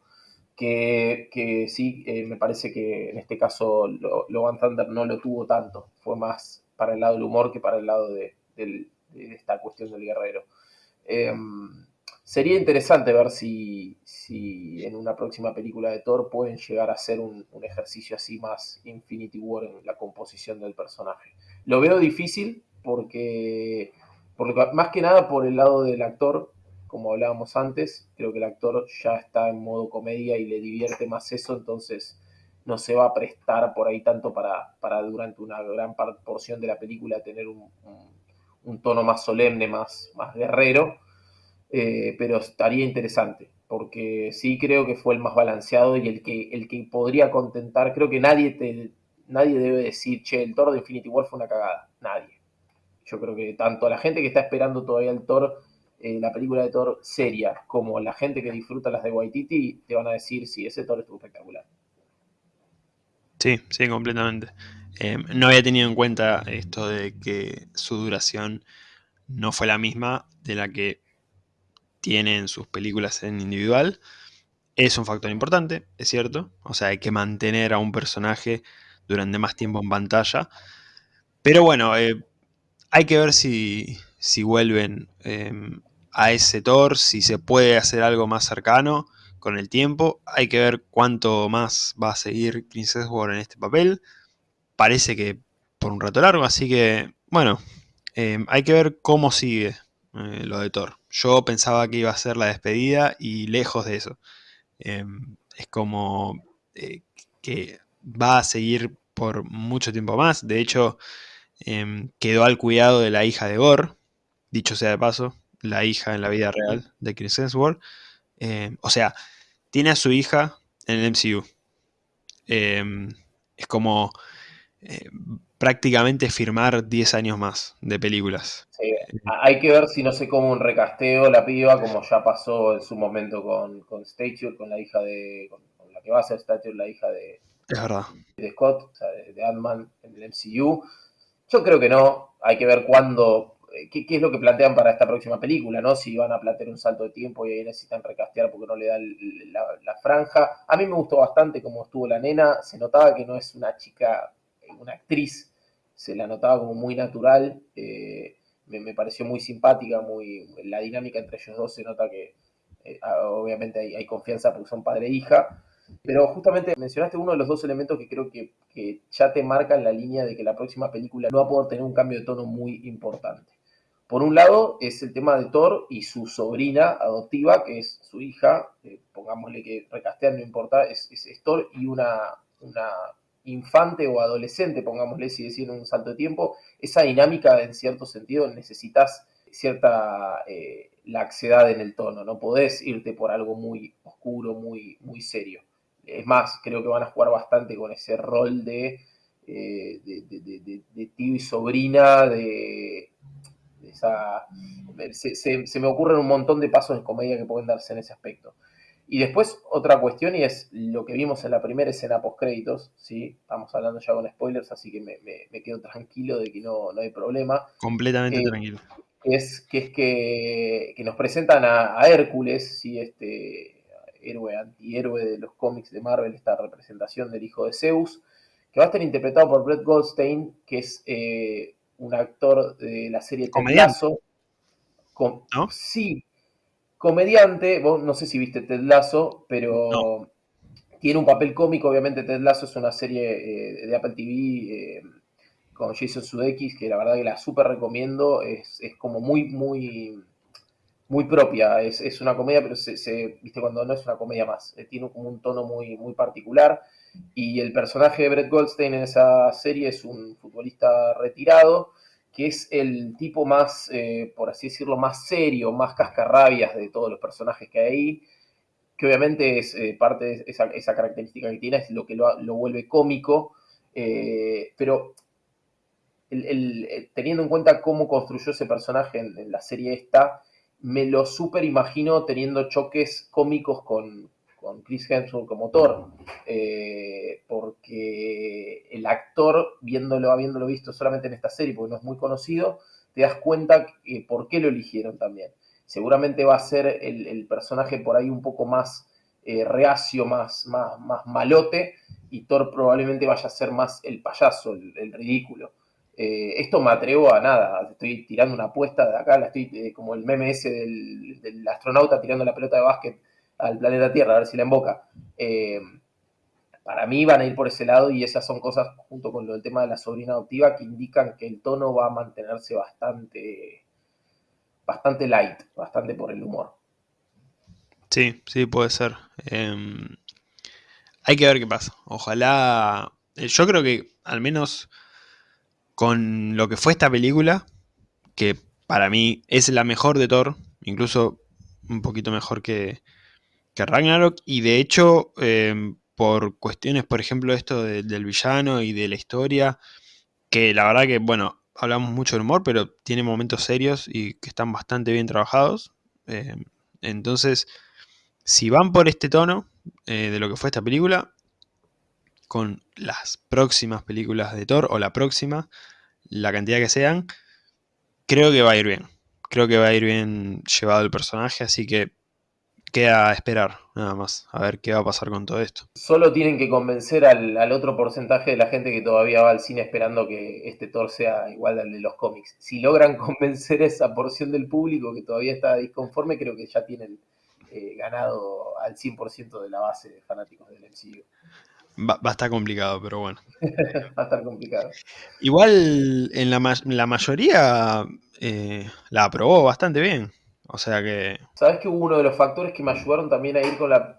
que, sí, eh, me parece que en este caso Logan Thunder no lo tuvo tanto, fue más para el lado del humor que para el lado de, esta cuestión del guerrero. Em, sería interesante ver si, en una próxima película de Thor pueden llegar a hacer un, ejercicio así más Infinity War en la composición del personaje. Lo veo difícil porque, porque más que nada por el lado del actor, como hablábamos antes, creo que el actor ya está en modo comedia y le divierte más eso, entonces no se va a prestar por ahí tanto para, para durante una gran porción de la película tener un, tono más solemne, más, más guerrero, eh, pero estaría interesante, porque sí creo que fue el más balanceado y el que, el que podría contentar, creo que nadie, te, nadie debe decir, che, el Thor de Infinity War fue una cagada, nadie. Yo creo que tanto la gente que está esperando todavía el Thor eh, la película de Thor seria, como la gente que disfruta las de Waititi, te van a decir, si ese Thor estuvo espectacular. Sí, sí, completamente. Eh, no había tenido en cuenta esto de que su duración no fue la misma de la que tiene en sus películas en individual. Es un factor importante, es cierto. O sea, hay que mantener a un personaje durante más tiempo en pantalla. Pero bueno, eh, hay que ver si, si vuelven a ese Thor, si se puede hacer algo más cercano con el tiempo. Hay que ver cuánto más va a seguir Chris Hemsworth en este papel. Parece que por un rato largo, así que bueno, em, hay que ver cómo sigue eh, lo de Thor. Yo pensaba que iba a ser la despedida y lejos de eso. Em, es como eh, que va a seguir por mucho tiempo más. De hecho, em, quedó al cuidado de la hija de Gore, dicho sea de paso, la hija en la vida real de Chris Hemsworth. Eh, o sea, tiene a su hija en el MCU. Em, es como eh, prácticamente firmar 10 años más de películas. Sí, hay que ver si no sé cómo un recasteo la piba, como ya pasó en su momento con, con Stature, con la hija de. Con, la que va a ser Stature, la hija de. Es verdad. De Scott, o sea, de, de Ant-Man en el MCU. Yo creo que no. Hay que ver cuándo eh, qué, es lo que plantean para esta próxima película, ¿no? Si van a plantear un salto de tiempo y ahí necesitan recastear porque no le dan la, franja. A mí me gustó bastante cómo estuvo la nena, se notaba que no es una chica, una actriz, se la notaba como muy natural, eh, me, pareció muy simpática, muy la dinámica entre ellos dos se nota que eh, obviamente hay, confianza porque son padre e hija. Pero justamente mencionaste uno de los dos elementos que creo que, que ya te marcan la línea de que la próxima película no va a poder tener un cambio de tono muy importante. Por un lado es el tema de Thor y su sobrina adoptiva, que es su hija, eh, pongámosle que recastear no importa, es, Thor y una, una, infante o adolescente, pongámosle si decir un salto de tiempo. Esa dinámica en cierto sentido necesitas cierta eh, laxedad en el tono, no podés irte por algo muy oscuro, muy, muy serio. Es más, creo que van a jugar bastante con ese rol de, eh, tío y sobrina, de se, me ocurren un montón de pasos de comedia que pueden darse en ese aspecto. Y después otra cuestión y es lo que vimos en la primera escena post créditos, ¿sí? estamos hablando ya con spoilers, así que me, quedo tranquilo de que no, hay problema. Completamente eh, tranquilo. Es que es que, nos presentan a, Hércules, ¿sí? este héroe antihéroe de los cómics de Marvel, esta representación del hijo de Zeus, que va a estar interpretado por Brett Goldstein, que es eh, un actor de la serie Ted Lasso. Sí, comediante. Vos no sé si viste Ted Lasso, pero tiene un papel cómico. Obviamente, Ted Lasso es una serie eh, de Apple TV eh, con Jason Sudeikis, que la verdad que la súper recomiendo. Es, como muy, muy, muy propia. Es, una comedia, pero se, viste cuando no es una comedia más. Eh, tiene como un tono muy, muy particular. Y el personaje de Brett Goldstein en esa serie es un futbolista retirado, que es el tipo más, eh, por así decirlo, más serio, más cascarrabias de todos los personajes que hay ahí, que obviamente es eh, parte de esa, característica que tiene, es lo que lo, vuelve cómico, eh, pero teniendo en cuenta cómo construyó ese personaje en, la serie esta, me lo super imagino teniendo choques cómicos con, Chris Hemsworth como Thor, eh, porque el actor, viéndolo, habiéndolo visto solamente en esta serie, porque no es muy conocido, te das cuenta por qué lo eligieron también. Seguramente va a ser el, personaje por ahí un poco más eh, reacio, más, más, más malote, y Thor probablemente vaya a ser más el payaso, el ridículo. Eh, esto me atrevo a nada, estoy tirando una apuesta de acá, la estoy eh, como el meme ese del, astronauta tirando la pelota de básquet al planeta Tierra, a ver si la emboca. Eh, para mí van a ir por ese lado y esas son cosas, junto con lo del tema de la sobrina adoptiva, que indican que el tono va a mantenerse bastante, bastante light, bastante por el humor. Sí, sí, puede ser. Em, hay que ver qué pasa. Ojalá, yo creo que al menos con lo que fue esta película, que para mí es la mejor de Thor, incluso un poquito mejor que, Ragnarok, y de hecho, em, por cuestiones, por ejemplo, esto del villano y de la historia, que la verdad que, bueno, hablamos mucho del humor, pero tiene momentos serios y que están bastante bien trabajados. Em, entonces, si van por este tono eh, de lo que fue esta película, con las próximas películas de Thor, o la próxima, la cantidad que sean, creo que va a ir bien. Creo que va a ir bien llevado el personaje, así que queda a esperar, nada más, a ver qué va a pasar con todo esto. Solo tienen que convencer al, otro porcentaje de la gente que todavía va al cine esperando que este Thor sea igual al de los cómics. Si logran *laughs* convencer a esa porción del público que todavía está disconforme, creo que ya tienen eh, ganado al 100% de la base de fanáticos del MCU. Va, a estar complicado, pero bueno. *laughs* va a estar complicado. Igual en la, la mayoría eh, la aprobó bastante bien. O sea que. Sabes que uno de los factores que me ayudaron también a ir con, la,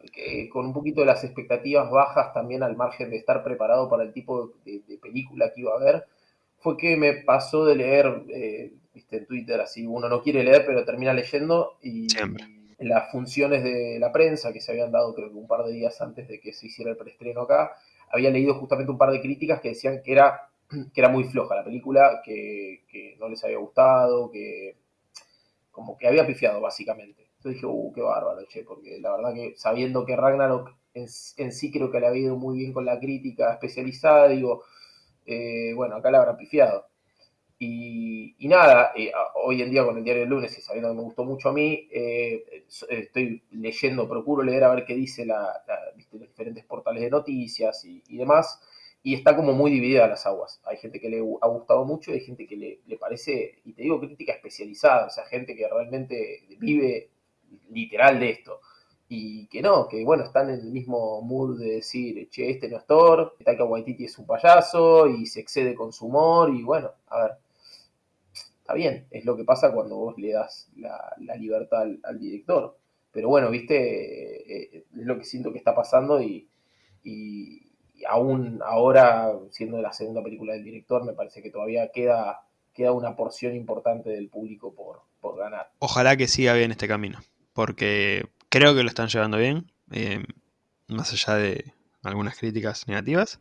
con un poquito de las expectativas bajas, también al margen de estar preparado para el tipo de, película que iba a ver, fue que me pasó de leer, eh, viste, en Twitter, así uno no quiere leer, pero termina leyendo y. Siempre las funciones de la prensa que se habían dado creo que un par de días antes de que se hiciera el preestreno acá, había leído justamente un par de críticas que decían que era, *clears throat* que era muy floja la película, que, no les había gustado, que como que había pifiado básicamente. Entonces dije, uh, qué bárbaro, che, porque la verdad que sabiendo que Ragnarok en, sí creo que le había ido muy bien con la crítica especializada, digo, eh, bueno, acá la habrá pifiado. Y, nada, eh, hoy en día con el diario del lunes y sabiendo que me gustó mucho a mí, eh, estoy leyendo, procuro leer a ver qué dice la, los diferentes portales de noticias y, demás, y está como muy dividida las aguas. Hay gente que le ha gustado mucho y hay gente que le, le parece, y te digo crítica especializada, o sea, gente que realmente vive literal de esto y que no, que bueno, están en el mismo mood de decir, che, este no es Thor, Taika Waititi es un payaso y se excede con su humor y bueno, a ver, está bien, es lo que pasa cuando vos le das la, libertad al, director. Pero bueno, viste, eh, eh, es lo que siento que está pasando y, aún ahora, siendo la segunda película del director, me parece que todavía queda, queda una porción importante del público por, ganar. Ojalá que siga bien este camino, porque creo que lo están llevando bien, eh, más allá de algunas críticas negativas.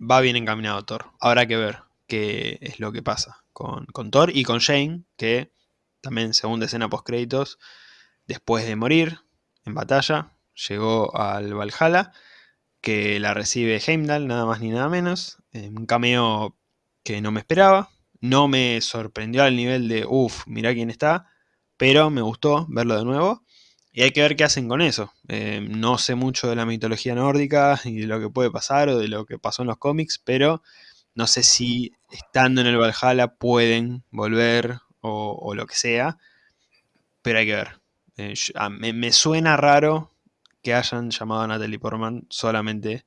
va bien encaminado Thor. Habrá que ver qué es lo que pasa con, Thor y con Shane, que también segunda escena post créditos, después de morir en batalla, llegó al Valhalla, que la recibe Heimdall, nada más ni nada menos, un cameo que no me esperaba, no me sorprendió al nivel de, uff, mirá quién está, pero me gustó verlo de nuevo. Y hay que ver qué hacen con eso. Eh, no sé mucho de la mitología nórdica y de lo que puede pasar o de lo que pasó en los cómics, pero no sé si estando en el Valhalla pueden volver o, lo que sea, pero hay que ver. Eh, me, suena raro que hayan llamado a Natalie Portman solamente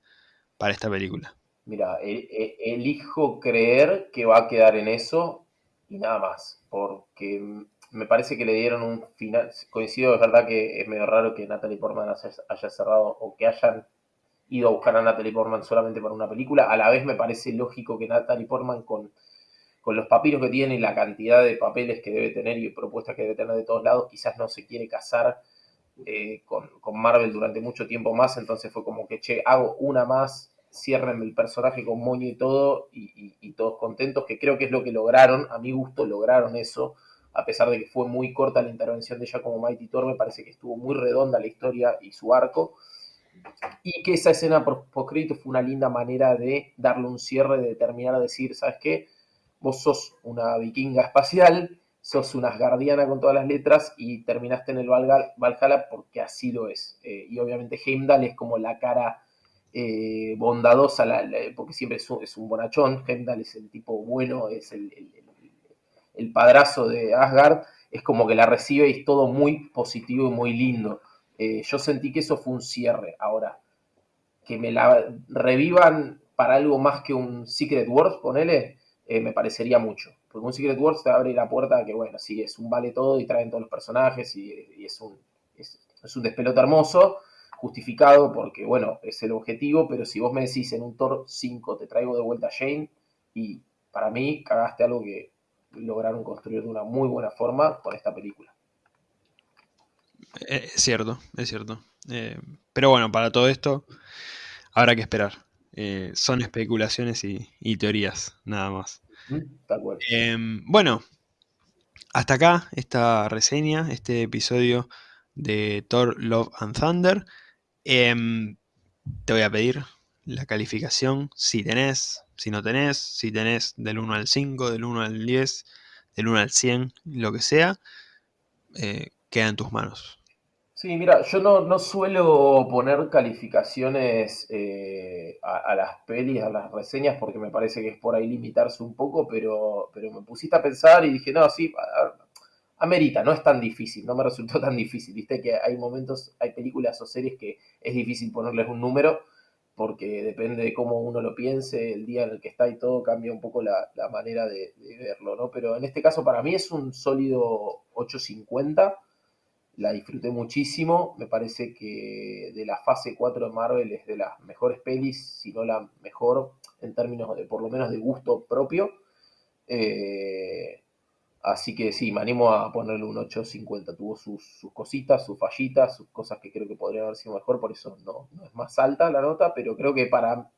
para esta película. Mira, e, e, elijo creer que va a quedar en eso y nada más, porque me parece que le dieron un final. Coincido, es verdad que es medio raro que Natalie Portman haya cerrado o que hayan ido a buscar a Natalie Portman solamente para una película. A la vez me parece lógico que Natalie Portman con, con los papiros que tiene y la cantidad de papeles que debe tener y propuestas que debe tener de todos lados, quizás no se quiere casar eh, con, Marvel durante mucho tiempo más, entonces fue como que, che, hago una más cierren el personaje con moño y todo, y, todos contentos, que creo que es lo que lograron, a mi gusto lograron eso, a pesar de que fue muy corta la intervención de ella como Mighty Thor, me parece que estuvo muy redonda la historia y su arco, y que esa escena post-crédito fue una linda manera de darle un cierre, de terminar a decir, ¿sabes qué? Vos sos una vikinga espacial, sos una guardiana con todas las letras y terminaste en el Valhalla porque así lo es. Eh, y obviamente Heimdall es como la cara eh, bondadosa, porque siempre es un, bonachón. Heimdall es el tipo bueno, es el, padrazo de Asgard. Es como que la recibe y es todo muy positivo y muy lindo. Eh, yo sentí que eso fue un cierre. Ahora, que me la revivan para algo más que un Secret Wars, ponele, me parecería mucho porque un Secret Wars te abre la puerta a que, bueno, sí, es un vale todo y traen todos los personajes y, es, un, es, un despelote hermoso, justificado porque, bueno, es el objetivo, pero si vos me decís en un Thor 5 te traigo de vuelta a Shane, y para mí cagaste algo que lograron construir de una muy buena forma con esta película. Eh, es cierto, es cierto. Eh, pero bueno, para todo esto habrá que esperar. Eh, son especulaciones y teorías, nada más. Em, bueno, hasta acá esta reseña, este episodio de Thor Love and Thunder. Em, te voy a pedir la calificación, si tenés, si no tenés, si tenés del 1 al 5, del 1 al 10, del 1 al 100, lo que sea, eh, queda en tus manos. Sí, mira, yo no, suelo poner calificaciones eh, a, las pelis, a las reseñas, porque me parece que es por ahí limitarse un poco, pero, pero me pusiste a pensar y dije, no, sí, amerita, no es tan difícil, no me resultó *laughs* tan difícil. Viste que hay momentos, hay películas o series que es difícil ponerles un número, porque depende de cómo uno lo piense, el día en el que está y todo, cambia un poco la, manera de, de verlo, ¿no? Pero en este caso para mí es un sólido 850 la disfruté muchísimo. Me parece que de la fase 4 de Marvel es de las mejores pelis, si no la mejor en términos de por lo menos de gusto propio. Eh, así que sí, me animo a ponerle un 8.50. Tuvo sus, cositas, sus fallitas, sus cosas que creo que podrían haber sido mejor, por eso no, es más alta la nota, pero creo que para,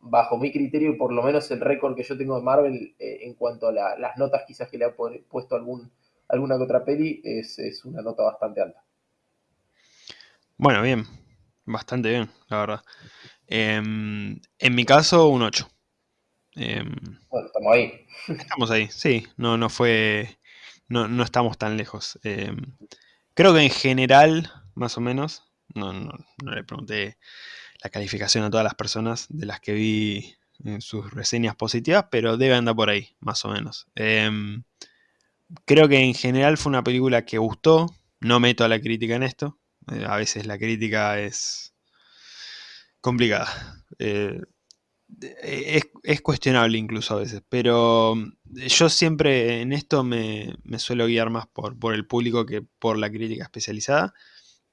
bajo mi criterio, por lo menos el récord que yo tengo de Marvel eh, en cuanto a las notas quizás que le ha puesto algún alguna que otra peli, es, una nota bastante alta. Bueno, bien, bastante bien, la verdad. Em, en mi caso, un 8. Em, bueno, estamos ahí. *laughs* Estamos ahí, sí, no, no fue, no, no estamos tan lejos. Em, creo que en general, más o menos, no, no, no, le pregunté la calificación a todas las personas de las que vi en sus reseñas positivas, pero debe andar por ahí, más o menos creo que en general fue una película que gustó. No meto a la crítica en esto. Eh, a veces la crítica es complicada. Eh, es, cuestionable incluso a veces. Pero yo siempre en esto me, suelo guiar más por, por, el público que por la crítica especializada.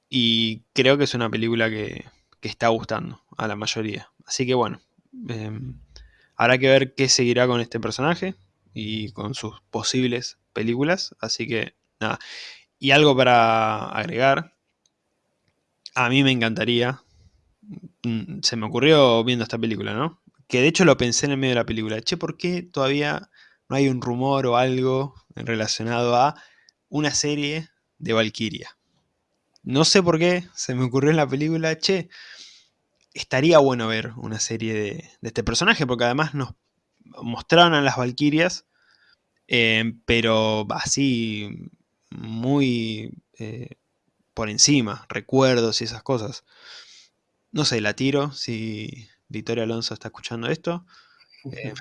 Y creo que es una película que, está gustando a la mayoría. Así que bueno. Em, habrá que ver qué seguirá con este personaje y con sus posibles películas. Así que nada. Y algo para agregar. A mí me encantaría. Mm, se me ocurrió viendo esta película, ¿no? Que de hecho lo pensé en el medio de la película. Che, ¿por qué todavía no hay un rumor o algo relacionado a una serie de Valkyria? No sé por qué, se me ocurrió en la película, che, estaría bueno ver una serie de, de este personaje, porque además nos mostraron a las Valkyrias eh, pero así muy eh, por encima, recuerdos y esas cosas. No sé, la tiro si Victoria Alonso está escuchando esto. *laughs* Eh,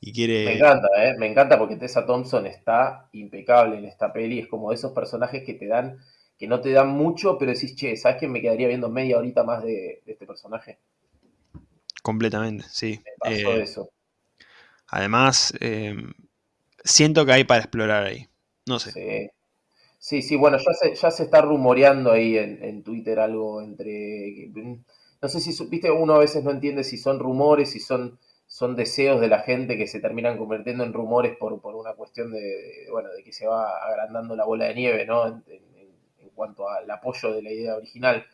y quiere... Me encanta, me encanta porque Tessa Thompson está impecable en esta peli. Es como esos personajes que te dan, que no te dan mucho, pero decís, che, ¿sabes que me quedaría viendo media horita más de, este personaje? Completamente, sí. Me pasó eso. Además, siento que hay para explorar ahí. No sé. Sí. Sí, bueno, ya se, ya se está rumoreando ahí en, Twitter algo entre... No sé si, viste, uno a veces no entiende si son rumores, si son, son deseos de la gente que se terminan convirtiendo en rumores por, por una cuestión de, bueno, de que se va agrandando la bola de nieve, ¿no? En, en, cuanto al apoyo de la idea original.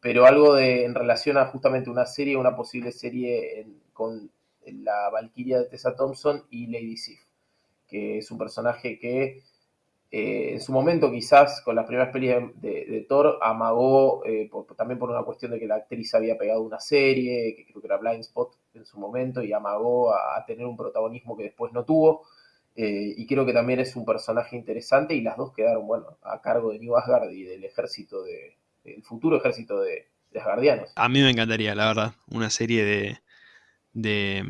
pero algo de, en relación a justamente una serie, una posible serie con la Valkyria de Tessa Thompson y Lady Sif, que es un personaje que eh, en su momento quizás con las primeras pelis de, Thor amagó, eh, también por una cuestión de que la actriz había pegado una serie, que creo que era Blind Spot en su momento, y amagó a, tener un protagonismo que después no tuvo. Eh, y creo que también es un personaje interesante y las dos quedaron, bueno, a cargo de New Asgard y del ejército de, el futuro ejército de, de Asgardianos. A mí me encantaría, la verdad, una serie de, de,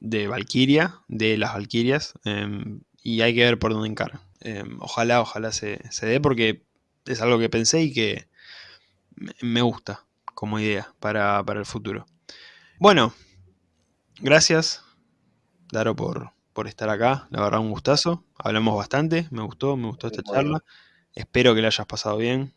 de Valkyria, de las Valkyrias, em, y hay que ver por dónde encara. Em, ojalá, ojalá se, dé porque es algo que pensé y que me gusta como idea para, el futuro. Bueno, gracias, Daro, por, por estar acá. La verdad, un gustazo. Hablamos bastante, me gustó, me gustó esta charla. Espero que la hayas pasado bien.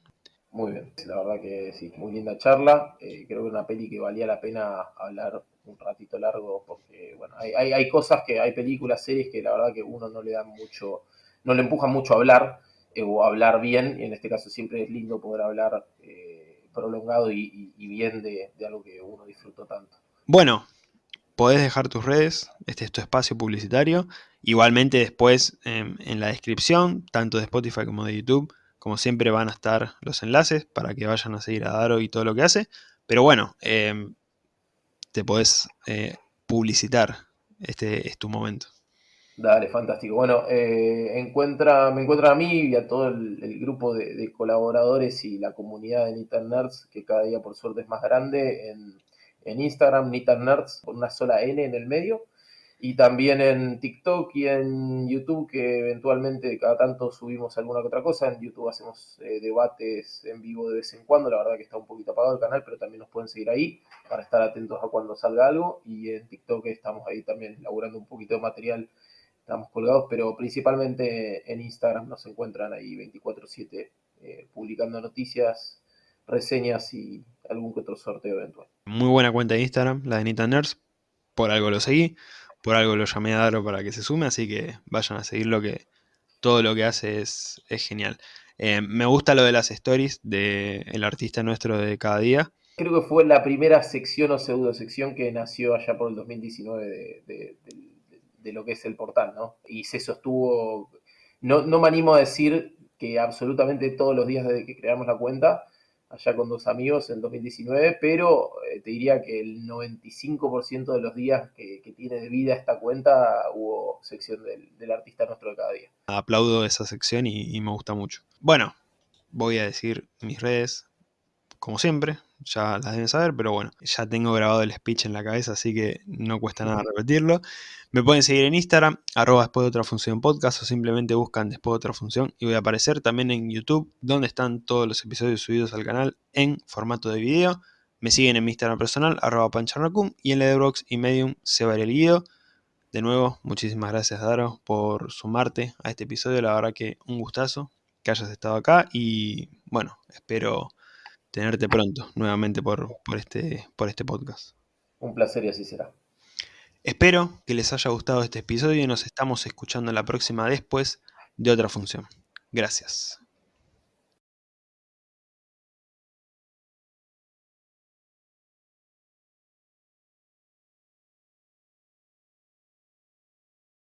Muy bien, la verdad que sí, muy linda charla. Eh, creo que una peli que valía la pena hablar un ratito largo porque, bueno, hay, hay, cosas que, hay películas, series que la verdad que uno no le da mucho, no le empuja mucho a hablar eh, o hablar bien, y en este caso siempre es lindo poder hablar eh, prolongado y, bien de, algo que uno disfrutó tanto. Bueno, podés dejar tus redes, este es tu espacio publicitario, igualmente después em, en la descripción, tanto de Spotify como de YouTube, como siempre van a estar los enlaces para que vayan a seguir a Daro y todo lo que hace. Pero bueno, em, te podés eh, publicitar. Este es tu momento. Dale, fantástico. Bueno, eh, encuentra, me encuentran a mí y a todo el, grupo de, colaboradores y la comunidad de Nitan Nerds, que cada día por suerte es más grande, en, en Instagram, Nitan Nerds, con una sola N en el medio y también en TikTok y en YouTube, que eventualmente cada tanto subimos alguna que otra cosa. En YouTube hacemos eh, debates en vivo de vez en cuando, la verdad que está un poquito apagado el canal, pero también nos pueden seguir ahí para estar atentos a cuando salga algo. Y en TikTok estamos ahí también elaborando un poquito de material, estamos colgados, pero principalmente en Instagram nos encuentran ahí 24/7 eh, publicando noticias, reseñas y algún que otro sorteo eventual. Muy buena cuenta de Instagram, la de Nita Nerds, por algo lo seguí por algo lo llamé a Daro para que se sume, así que vayan a seguirlo que todo lo que hace es, genial. Eh, me gusta lo de las stories del artista nuestro de cada día. Creo que fue la primera sección o pseudo sección que nació allá por el 2019 de, lo que es el portal, ¿no? Y se sostuvo, no, no me animo a decir que absolutamente todos los días desde que creamos la cuenta, allá con dos amigos en 2019, pero eh, te diría que el 95% de los días que, tiene de vida esta cuenta hubo sección del, artista nuestro de cada día. Aplaudo esa sección y me gusta mucho. Bueno, voy a decir mis redes, como siempre, ya las deben saber, pero bueno, ya tengo grabado el speech en la cabeza, así que no cuesta nada repetirlo. Me pueden seguir en Instagram, arroba después de otra función podcast, o simplemente buscan después de otra función y voy a aparecer también en YouTube, donde están todos los episodios subidos al canal en formato de video. Me siguen en mi Instagram personal, arroba pancharnacum, y en Letterboxd y Medium se va el guido. De nuevo, muchísimas gracias Daro por sumarte a este episodio, la verdad que un gustazo que hayas estado acá y bueno, espero tenerte pronto nuevamente por, por, este, por este podcast. Un placer y así será. Espero que les haya gustado este episodio y nos estamos escuchando la próxima después de otra función. Gracias.